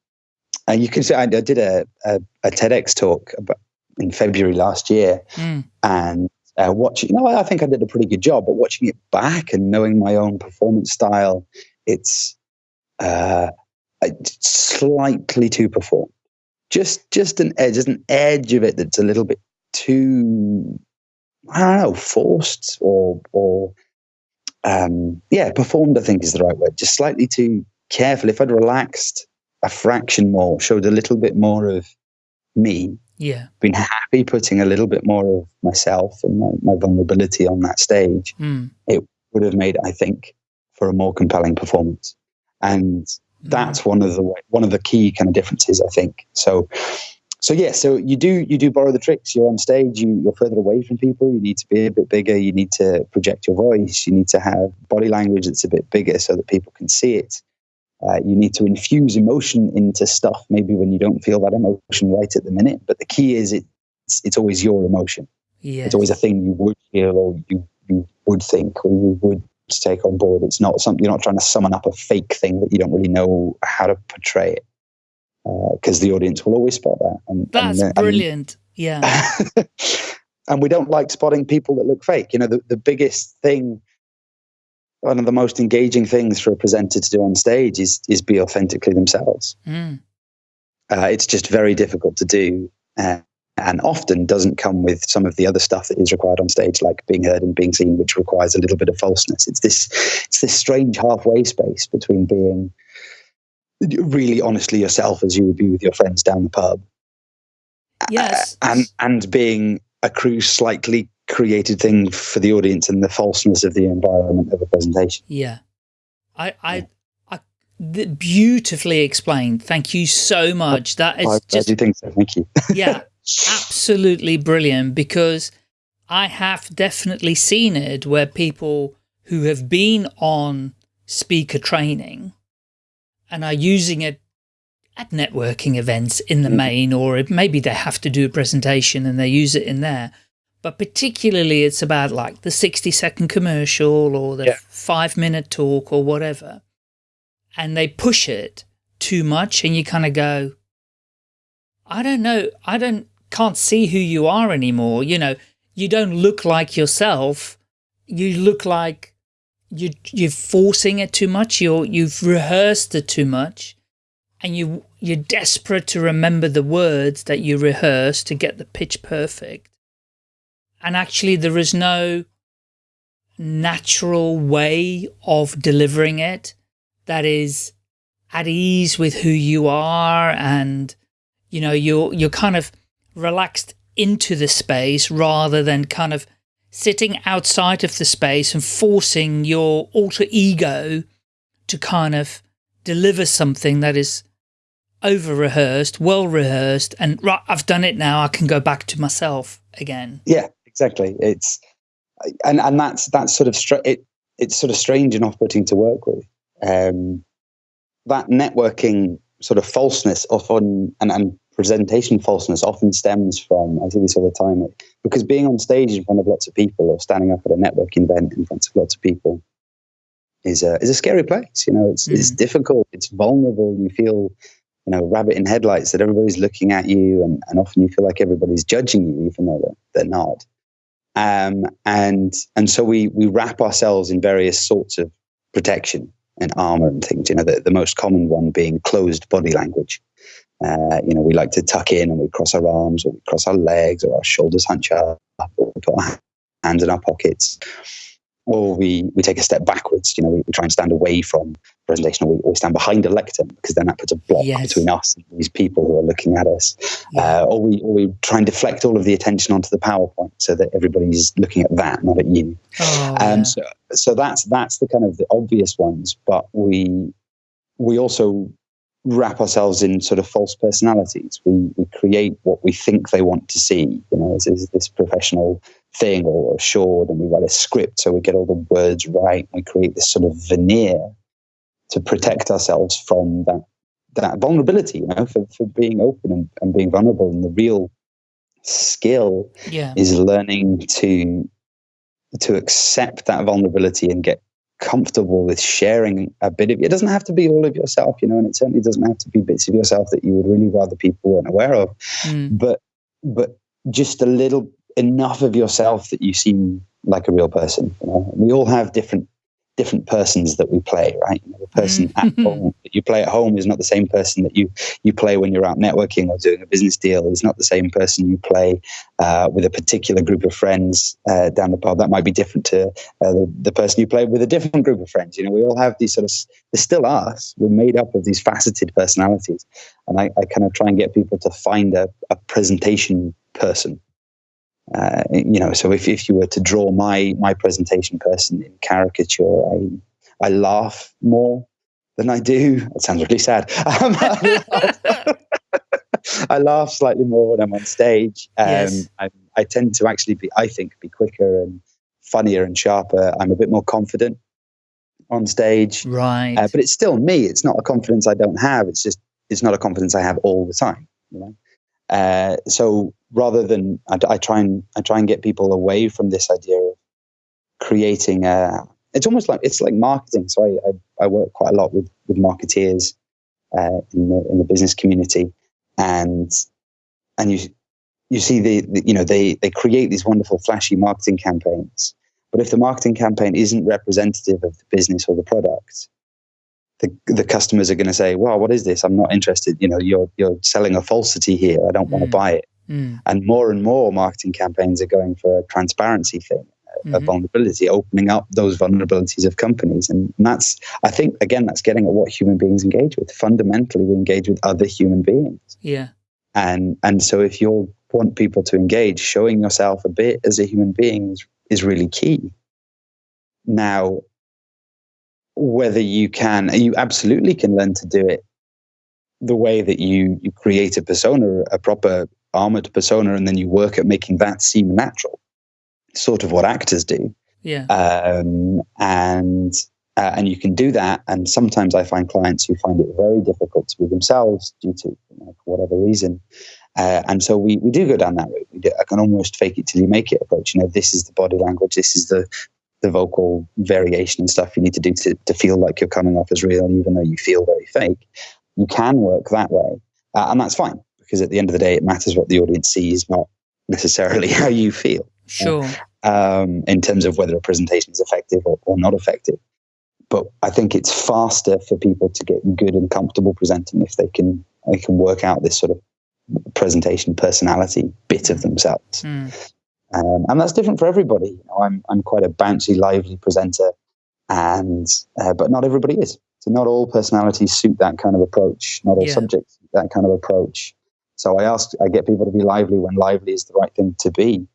and you can say I, I did a, a, a TEDx talk about, in February last year, Mm. and uh, watching. You know, I think I did a pretty good job, but watching it back and knowing my own performance style, it's uh, slightly too performed. Just just an edge, just an edge of it that's a little bit too I don't know, forced or or um, yeah, performed. I think is the right word. Just slightly too careful. If I'd relaxed a fraction more, showed a little bit more of me, Yeah. been happy putting a little bit more of myself and my, my vulnerability on that stage, Mm. would have made, I think, for a more compelling performance. And that's one of the one of the key kind of differences, I think. So, so yeah, so you do you do borrow the tricks. You're on stage, you, you're further away from people. You need to be a bit bigger. You need to project your voice. You need to have body language that's a bit bigger so that people can see it. Uh, you need to infuse emotion into stuff, maybe when you don't feel that emotion right at the minute. But the key is it, it's, it's always your emotion. Yes. It's always a thing you would feel or you, you would think or you would take on board. It's not something you're not trying to summon up a fake thing that you don't really know how to portray it because the audience will always spot that. And, That's and, and- brilliant. Yeah. and we don't like spotting people that look fake. You know, the, the biggest thing, one of the most engaging things for a presenter to do on stage is is be authentically themselves. Mm. Uh, it's just very difficult to do, uh, and often doesn't come with some of the other stuff that is required on stage, like being heard and being seen, which requires a little bit of falseness. It's this, it's this strange halfway space between being really honestly yourself as you would be with your friends down the pub, Yes. Uh, and and being a cruise slightly created thing for the audience and the falseness of the environment of a presentation. Yeah. I, I, I, th- beautifully explained. Thank you so much. That is I, I just, do think so. Thank you. yeah, absolutely brilliant because I have definitely seen it where people who have been on speaker training and are using it at networking events in the Mhm. main, or it- maybe they have to do a presentation and they use it in there. But particularly it's about like the 60 second commercial or the Yeah. five minute talk or whatever. And they push it too much and you kind of go, I don't know. I don't, can't see who you are anymore. You know, you don't look like yourself. You look like you you're forcing it too much. You're you've rehearsed it too much, and you you're desperate to remember the words that you rehearsed to get the pitch perfect. And actually, there is no natural way of delivering it that is at ease with who you are and you know you're you're kind of relaxed into the space rather than kind of sitting outside of the space and forcing your alter ego to kind of deliver something that is over rehearsed, well rehearsed, and right, I've done it now. I can go back to myself again. Yeah, exactly. It's and and that's that's sort of it. It's sort of strange and off-putting to work with. Um, that networking sort of falseness often and, and presentation falseness often stems from, I see this all the time, because being on stage in front of lots of people or standing up at a networking event in front of lots of people is a, is a scary place. You know, it's, mm. it's difficult, it's vulnerable. You feel, you know, rabbit in headlights that everybody's looking at you and, and often you feel like everybody's judging you, even though they're, they're not. Um, and, and so we, we wrap ourselves in various sorts of protection and armor and things, you know, the, the most common one being closed body language. Uh, you know, we like to tuck in and we cross our arms or we cross our legs or our shoulders hunch up or we put our hands in our pockets. Or we, we take a step backwards, you know, we, we try and stand away from presentation or we, or we, stand behind a lectern because then that puts a block yes. between us and these people who are looking at us. Yeah. Uh, or, we, or we try and deflect all of the attention onto the PowerPoint so that everybody's looking at that, not at you. Oh, um, yeah. so, so that's, that's the kind of the obvious ones, but we, we also wrap ourselves in sort of false personalities. We, we create what we think they want to see, you know, as, this professional thing or assured, and we write a script so we get all the words right. We create this sort of veneer to protect ourselves from that that vulnerability, you know, for, for being open and, and being vulnerable. And the real skill yeah. is learning to to accept that vulnerability and get comfortable with sharing a bit of it. doesn't have to be all of yourself, you know, and it certainly doesn't have to be bits of yourself that you would really rather people weren't aware of. Mm. But but just a little enough of yourself that you seem like a real person. You know? We all have different different persons that we play, right? You know, the person at mm-hmm. home that you play at home is not the same person that you you play when you're out networking or doing a business deal. Is not the same person you play uh, with a particular group of friends uh, down the pub. That might be different to uh, the, the person you play with a different group of friends. You know, we all have these sort of. They're still us. We're made up of these faceted personalities, and I, I kind of try and get people to find a, a presentation person uh, you know, so if, if you were to draw my my presentation person in caricature, I I laugh more than I do. It sounds really sad. Um, I, laugh, I, laugh, slightly more when I'm on stage. Um, yes. I, I tend to actually be, I think, be quicker and funnier and sharper. I'm a bit more confident on stage. Right. Uh, but it's still me. It's not a confidence I don't have. It's just it's not a confidence I have all the time. You know. Uh, so rather than I, I, try and I try and get people away from this idea of creating a. It's almost like it's like marketing. So I I, I work quite a lot with with marketeers uh, in the in the business community, and and you you see the, the you know they they create these wonderful flashy marketing campaigns, but if the marketing campaign isn't representative of the business or the product, the, the customers are going to say, "Well, what is this? I'm not interested. You know, you're you're selling a falsity here. I don't mm. want to buy it." Mm. And more and more marketing campaigns are going for a transparency thing, mm-hmm. a vulnerability, opening up those vulnerabilities of companies, and that's I think again that's getting at what human beings engage with. Fundamentally, we engage with other human beings. Yeah. And and so if you want people to engage, showing yourself a bit as a human being is, is really key. Now, whether you can, you absolutely can learn to do it the way that you you create a persona, a proper armored persona, and then you work at making that seem natural. Sort of what actors do. Yeah. Um, and uh, and you can do that. And sometimes I find clients who find it very difficult to be themselves due to you know, for whatever reason. Uh, and so we, we do go down that route. We do, I can almost fake it till you make it approach. You know, this is the body language. This is the the vocal variation and stuff you need to do to, to feel like you're coming off as real, even though you feel very fake. You can work that way, uh, and that's fine because at the end of the day, it matters what the audience sees, not necessarily how you feel. Sure. Um, in terms of whether a presentation is effective or, or not effective. But I think it's faster for people to get good and comfortable presenting if they can they can work out this sort of presentation personality bit of mm. themselves. Mm. Um, and that's different for everybody. You know, I'm I'm quite a bouncy, lively presenter, and uh, but not everybody is. So not all personalities suit that kind of approach. Not all yeah. subjects suit that kind of approach. So I ask, I get people to be lively when lively is the right thing to be.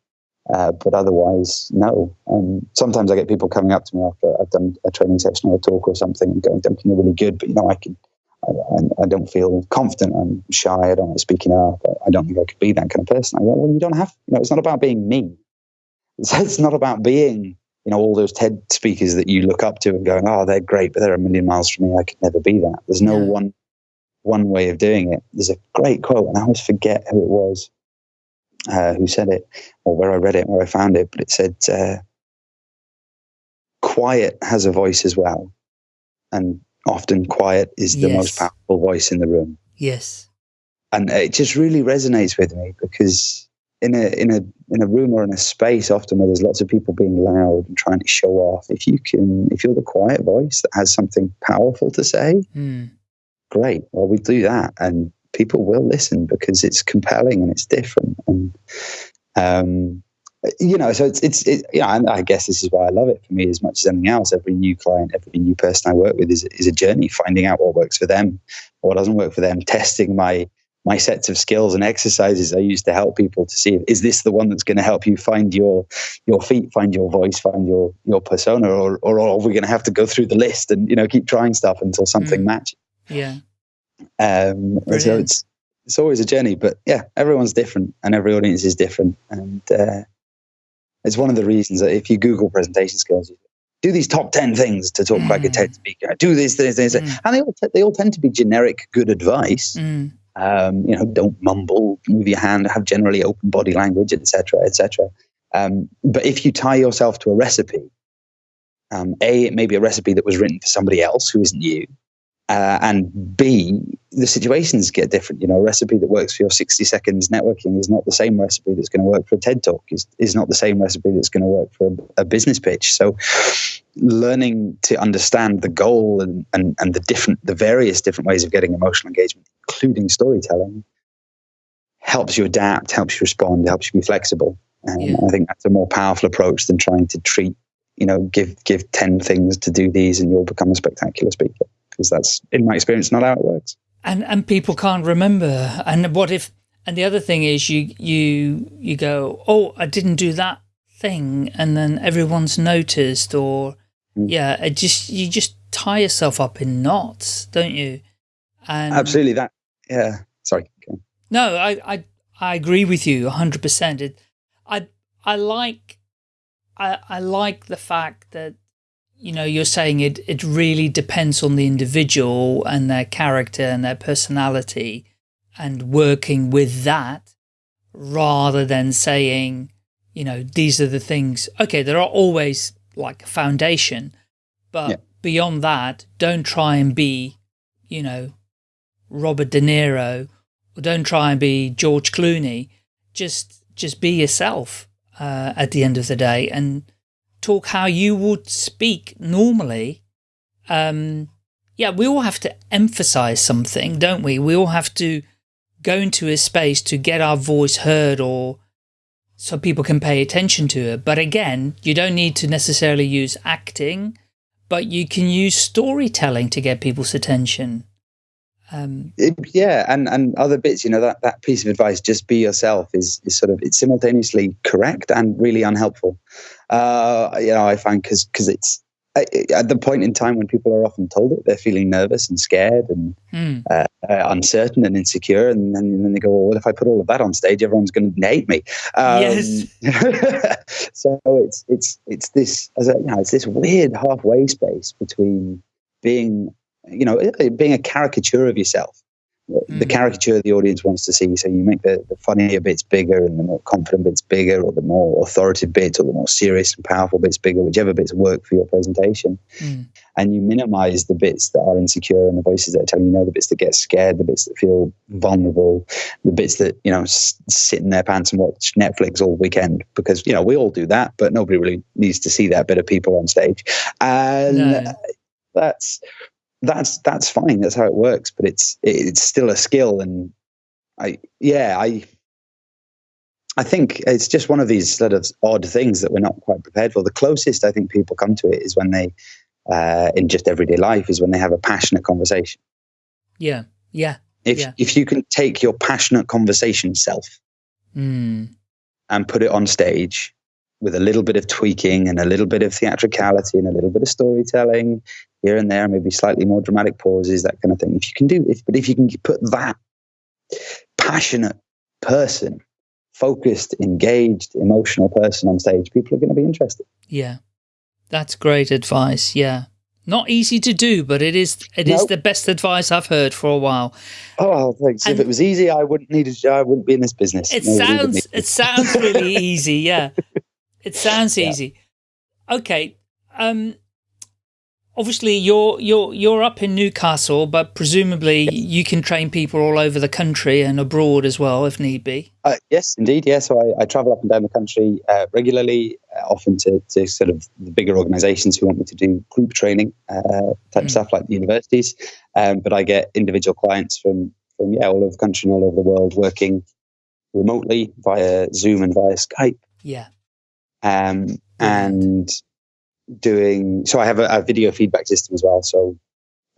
Uh, but otherwise, no. Um, sometimes I get people coming up to me after I've done a training session or a talk or something and going, Duncan, you're really good, but you know, I can, I, I, don't feel confident. I'm shy. I don't like speaking up. I don't think I could be that kind of person. I go, well, you don't have, you know, it's not about being me. It's, it's not about being, you know, all those TED speakers that you look up to and going, oh, they're great, but they're a million miles from me. I could never be that. There's no yeah. one, one way of doing it. There's a great quote, and I always forget who it was uh, who said it or where I read it, where I found it, but it said, uh, quiet has a voice as well. And often quiet is the yes. most powerful voice in the room. Yes. And it just really resonates with me because in a in a in a room or in a space often where there's lots of people being loud and trying to show off, if you can if you're the quiet voice that has something powerful to say, mm. Great. Well we do that and people will listen because it's compelling and it's different and um you know, so it's it's it, you know, and I guess this is why I love it for me as much as anything else. Every new client, every new person I work with is is a journey, finding out what works for them, what doesn't work for them, testing my my sets of skills and exercises I use to help people to see is this the one that's going to help you find your your feet, find your voice, find your your persona, or or are we going to have to go through the list and you know keep trying stuff until something mm. matches? Yeah. Um, so it's it's always a journey, but yeah, everyone's different and every audience is different, and uh, it's one of the reasons that if you Google presentation skills, you do these top 10 things to talk mm. like a TED speaker, do these things, things mm. and they all, t- they all tend to be generic good advice. Mm. Um, you know, don't mumble, move your hand, have generally open body language, etc., etc. Um, but if you tie yourself to a recipe, um, A, it may be a recipe that was written for somebody else who isn't you. Uh, and B, the situations get different. You know, a recipe that works for your 60 seconds networking is not the same recipe that's going to work for a TED talk, is, is not the same recipe that's going to work for a, a, business pitch. So learning to understand the goal and, and, and the different, the various different ways of getting emotional engagement, including storytelling, helps you adapt, helps you respond, helps you be flexible. And yeah. I think that's a more powerful approach than trying to treat, you know, give, give 10 things to do these and you'll become a spectacular speaker because that's, in my experience, not how it works. And and people can't remember. And what if? And the other thing is, you you you go, oh, I didn't do that thing, and then everyone's noticed, or mm. yeah, it just you just tie yourself up in knots, don't you? And absolutely that. Yeah. Sorry. No, I I I agree with you hundred percent. I I like I I like the fact that you know, you're saying it, it really depends on the individual and their character and their personality and working with that rather than saying, you know, these are the things. Okay, there are always like a foundation, but yeah. beyond that, don't try and be, you know, Robert De Niro or don't try and be George Clooney. Just, just be yourself uh, at the end of the day. And, talk how you would speak normally, um, yeah, we all have to emphasize something, don't we? We all have to go into a space to get our voice heard or so people can pay attention to it. But again, you don't need to necessarily use acting, but you can use storytelling to get people's attention. Um, it, yeah, and and other bits, you know, that that piece of advice, just be yourself, is is sort of it's simultaneously correct and really unhelpful. Uh, you know, I find because because it's at the point in time when people are often told it, they're feeling nervous and scared and mm. uh, uncertain and insecure, and then, and then, they go, "Well, if I put all of that on stage, everyone's going to hate me." Um, yes. so it's it's it's this as a, you know, it's this weird halfway space between being you know, being a caricature of yourself the Mm. caricature the audience wants to see. So you make the, the funnier bits bigger and the more confident bits bigger, or the more authoritative bits, or the more serious and powerful bits bigger, whichever bits work for your presentation. Mm. And you minimize the bits that are insecure and the voices that are telling you no, the bits that get scared, the bits that feel vulnerable, the bits that, you know, s- sit in their pants and watch Netflix all weekend. Because, you know, we all do that, but nobody really needs to see that bit of people on stage. And No. that's that's that's fine. That's how it works. But it's it's still a skill, and I yeah I I think it's just one of these sort of odd things that we're not quite prepared for. The closest I think people come to it is when they uh, in just everyday life is when they have a passionate conversation. Yeah. Yeah. If Yeah. if you can take your passionate conversation self Mm. and put it on stage with a little bit of tweaking and a little bit of theatricality and a little bit of storytelling here and there, maybe slightly more dramatic pauses, that kind of thing. If you can do this, but if you can put that passionate person, focused, engaged, emotional person on stage, people are going to be interested. Yeah. That's great advice. Yeah. Not easy to do, but it is it is Nope. the best advice I've heard for a while. Oh, thanks. And- if it was easy, I wouldn't need a I wouldn't be in this business. It sounds it sounds really easy, yeah. It sounds Yeah. easy. Okay. Um obviously you're you're you're up in Newcastle, but presumably you can train people all over the country and abroad as well if need be. Uh, yes, indeed. Yeah. So I, I travel up and down the country uh, regularly, uh, often to, to sort of the bigger organizations who want me to do group training uh, type Mm. stuff like the universities. Um, but I get individual clients from, from, yeah, all over the country and all over the world working remotely via Zoom and via Skype. Yeah. Um, and doing, so I have a, a video feedback system as well. So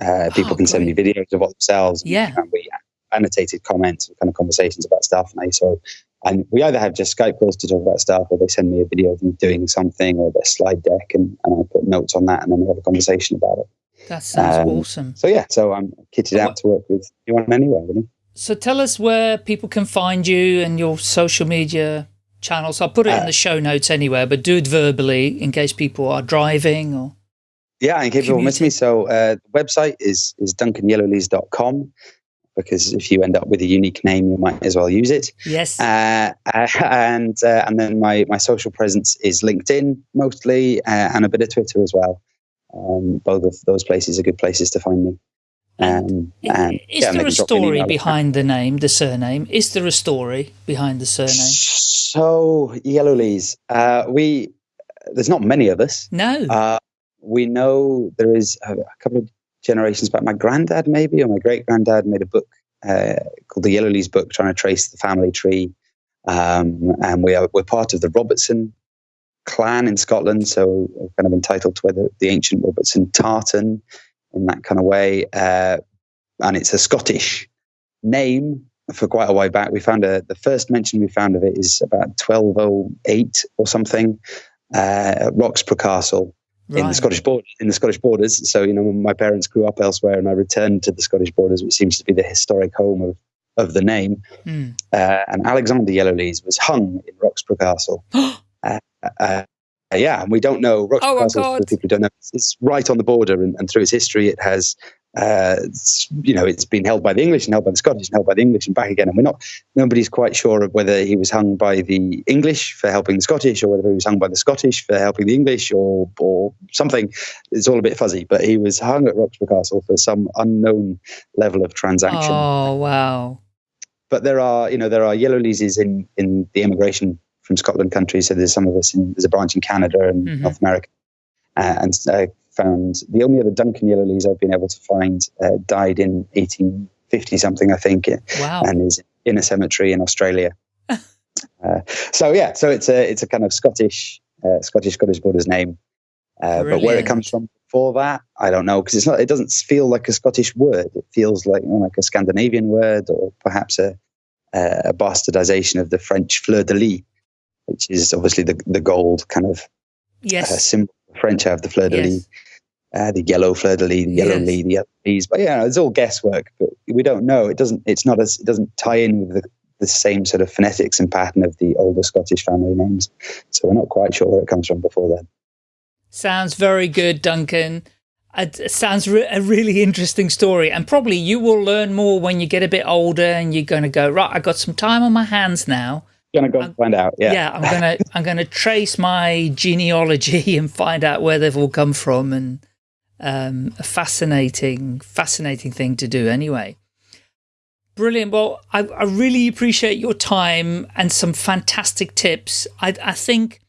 uh, people Oh, can send me videos of what themselves. Yeah. And we annotated comments and kind of conversations about stuff. And I so and we either have just Skype calls to talk about stuff, or they send me a video of them doing something, or their slide deck, and, and I put notes on that, and then we have a conversation about it. That sounds Um, awesome. So yeah, so I'm kitted out to work with anyone anywhere, really. So tell us where people can find you and your social media channels. I'll put it in Uh, the show notes anywhere, but do it verbally in case people are driving or Yeah, and keep people miss me. So uh, the website is is duncanyellowlees.com because if you end up with a unique name, you might as well use it. yes. Uh, and uh, and then my my social presence is LinkedIn mostly, uh, and a bit of Twitter as well. Um, both of those places are good places to find me. Um, and is yeah, there a drop me an story behind the name, the surname? Is there a story behind the surname? So Yellowlees. Uh, we there's not many of us. No. Uh, we know there is a, a couple of generations back. My granddad, maybe, or my great granddad, made a book uh, called the Yellowlees Book, trying to trace the family tree. Um, and we are we're part of the Robertson clan in Scotland, so we're kind of entitled to the, the ancient Robertson tartan in that kind of way. Uh, and it's a Scottish name for quite a while back. We found a the first mention we found of it is about 1208 or something. Uh, at Roxburgh Castle, in the Scottish border, in the Scottish borders. So you know, my parents grew up elsewhere, and I returned to the Scottish borders, which seems to be the historic home of of the name. Hmm. Uh, and Alexander Yellowlees was hung in Roxburgh Castle. uh, uh, yeah, and we don't know Roxburgh Oh, Castle. For God. people who don't know, it's, it's right on the border, and, and through its history, it has. Uh, you know, it's been held by the English and held by the Scottish and held by the English and back again. And we're not, nobody's quite sure of whether he was hung by the English for helping the Scottish or whether he was hung by the Scottish for helping the English or, or something. It's all a bit fuzzy, but he was hung at Roxburgh Castle for some unknown level of transaction. Oh, wow. But there are, you know, there are yellow leases in, in the immigration from Scotland countries. So there's some of us in, there's a branch in Canada and Mhm. North America. Uh, and I found the only other Duncan yellow I've been able to find uh, died in 1850 something, I think, Wow. and is in a cemetery in Australia. uh, so yeah, so it's a it's a kind of Scottish uh, Scottish Scottish Borders name, uh, but where it comes from before that, I don't know because it's not. It doesn't feel like a Scottish word. It feels like you know, like a Scandinavian word or perhaps a a bastardization of the French fleur de lis, which is obviously the the gold kind of uh, yes. symbol. The French have the fleur de lis Yes. Uh, the yellow fleur de lis, the yellow Yes. lee, the yellow leaves. But yeah, it's all guesswork. But we don't know. It doesn't. It's not as. It doesn't tie in with the, the same sort of phonetics and pattern of the older Scottish family names. So we're not quite sure where it comes from before then. Sounds very good, Duncan. It sounds re a really interesting story, and probably you will learn more when you get a bit older, and you're going to go right. I got some time on my hands now. Gonna go I'm, find out. Yeah, yeah. I'm gonna I'm gonna trace my genealogy and find out where they've all come from, and um, a fascinating, fascinating thing to do. Anyway, brilliant. Well, I, I really appreciate your time and some fantastic tips. I, I think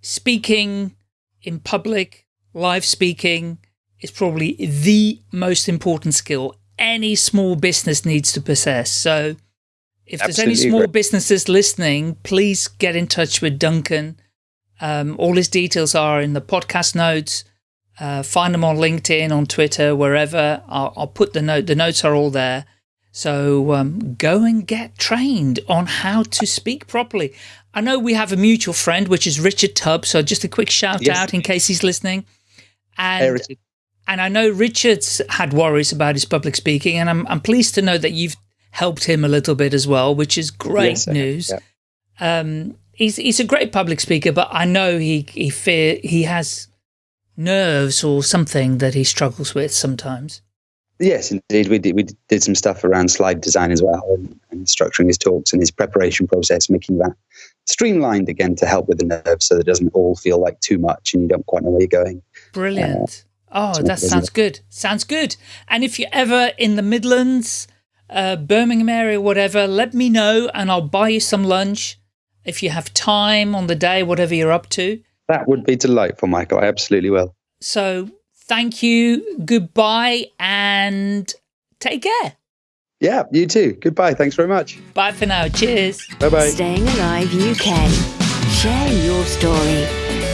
speaking in public, live speaking is probably the most important skill any small business needs to possess. So if there's any small businesses listening, please get in touch with Duncan. Um, all his details are in the podcast notes. Uh, find them on LinkedIn, on Twitter, wherever. I'll, I'll, put the note. The notes are all there. So um, go and get trained on how to speak properly. I know we have a mutual friend, which is Richard Tubb. So just a quick shout yes. out in case he's listening. And hey, and I know Richard's had worries about his public speaking, and I'm I'm pleased to know that you've helped him a little bit as well, which is great yes, news. Yeah. Um, he's he's a great public speaker, but I know he he fear he has nerves or something that he struggles with sometimes. Yes, indeed. We did, we did some stuff around slide design as well and, and, structuring his talks and his preparation process, making that streamlined again to help with the nerves so that it doesn't all feel like too much and you don't quite know where you're going. Brilliant. Uh, oh, that sounds good. Sounds good. And if you're ever in the Midlands, uh, Birmingham area, whatever, let me know and I'll buy you some lunch if you have time on the day, whatever you're up to. That would be delightful, Michael. I absolutely will. So thank you, goodbye, and take care. Yeah, you too. Goodbye. Thanks very much. Bye for now. Cheers. Bye bye. Staying Alive UK. Share your story.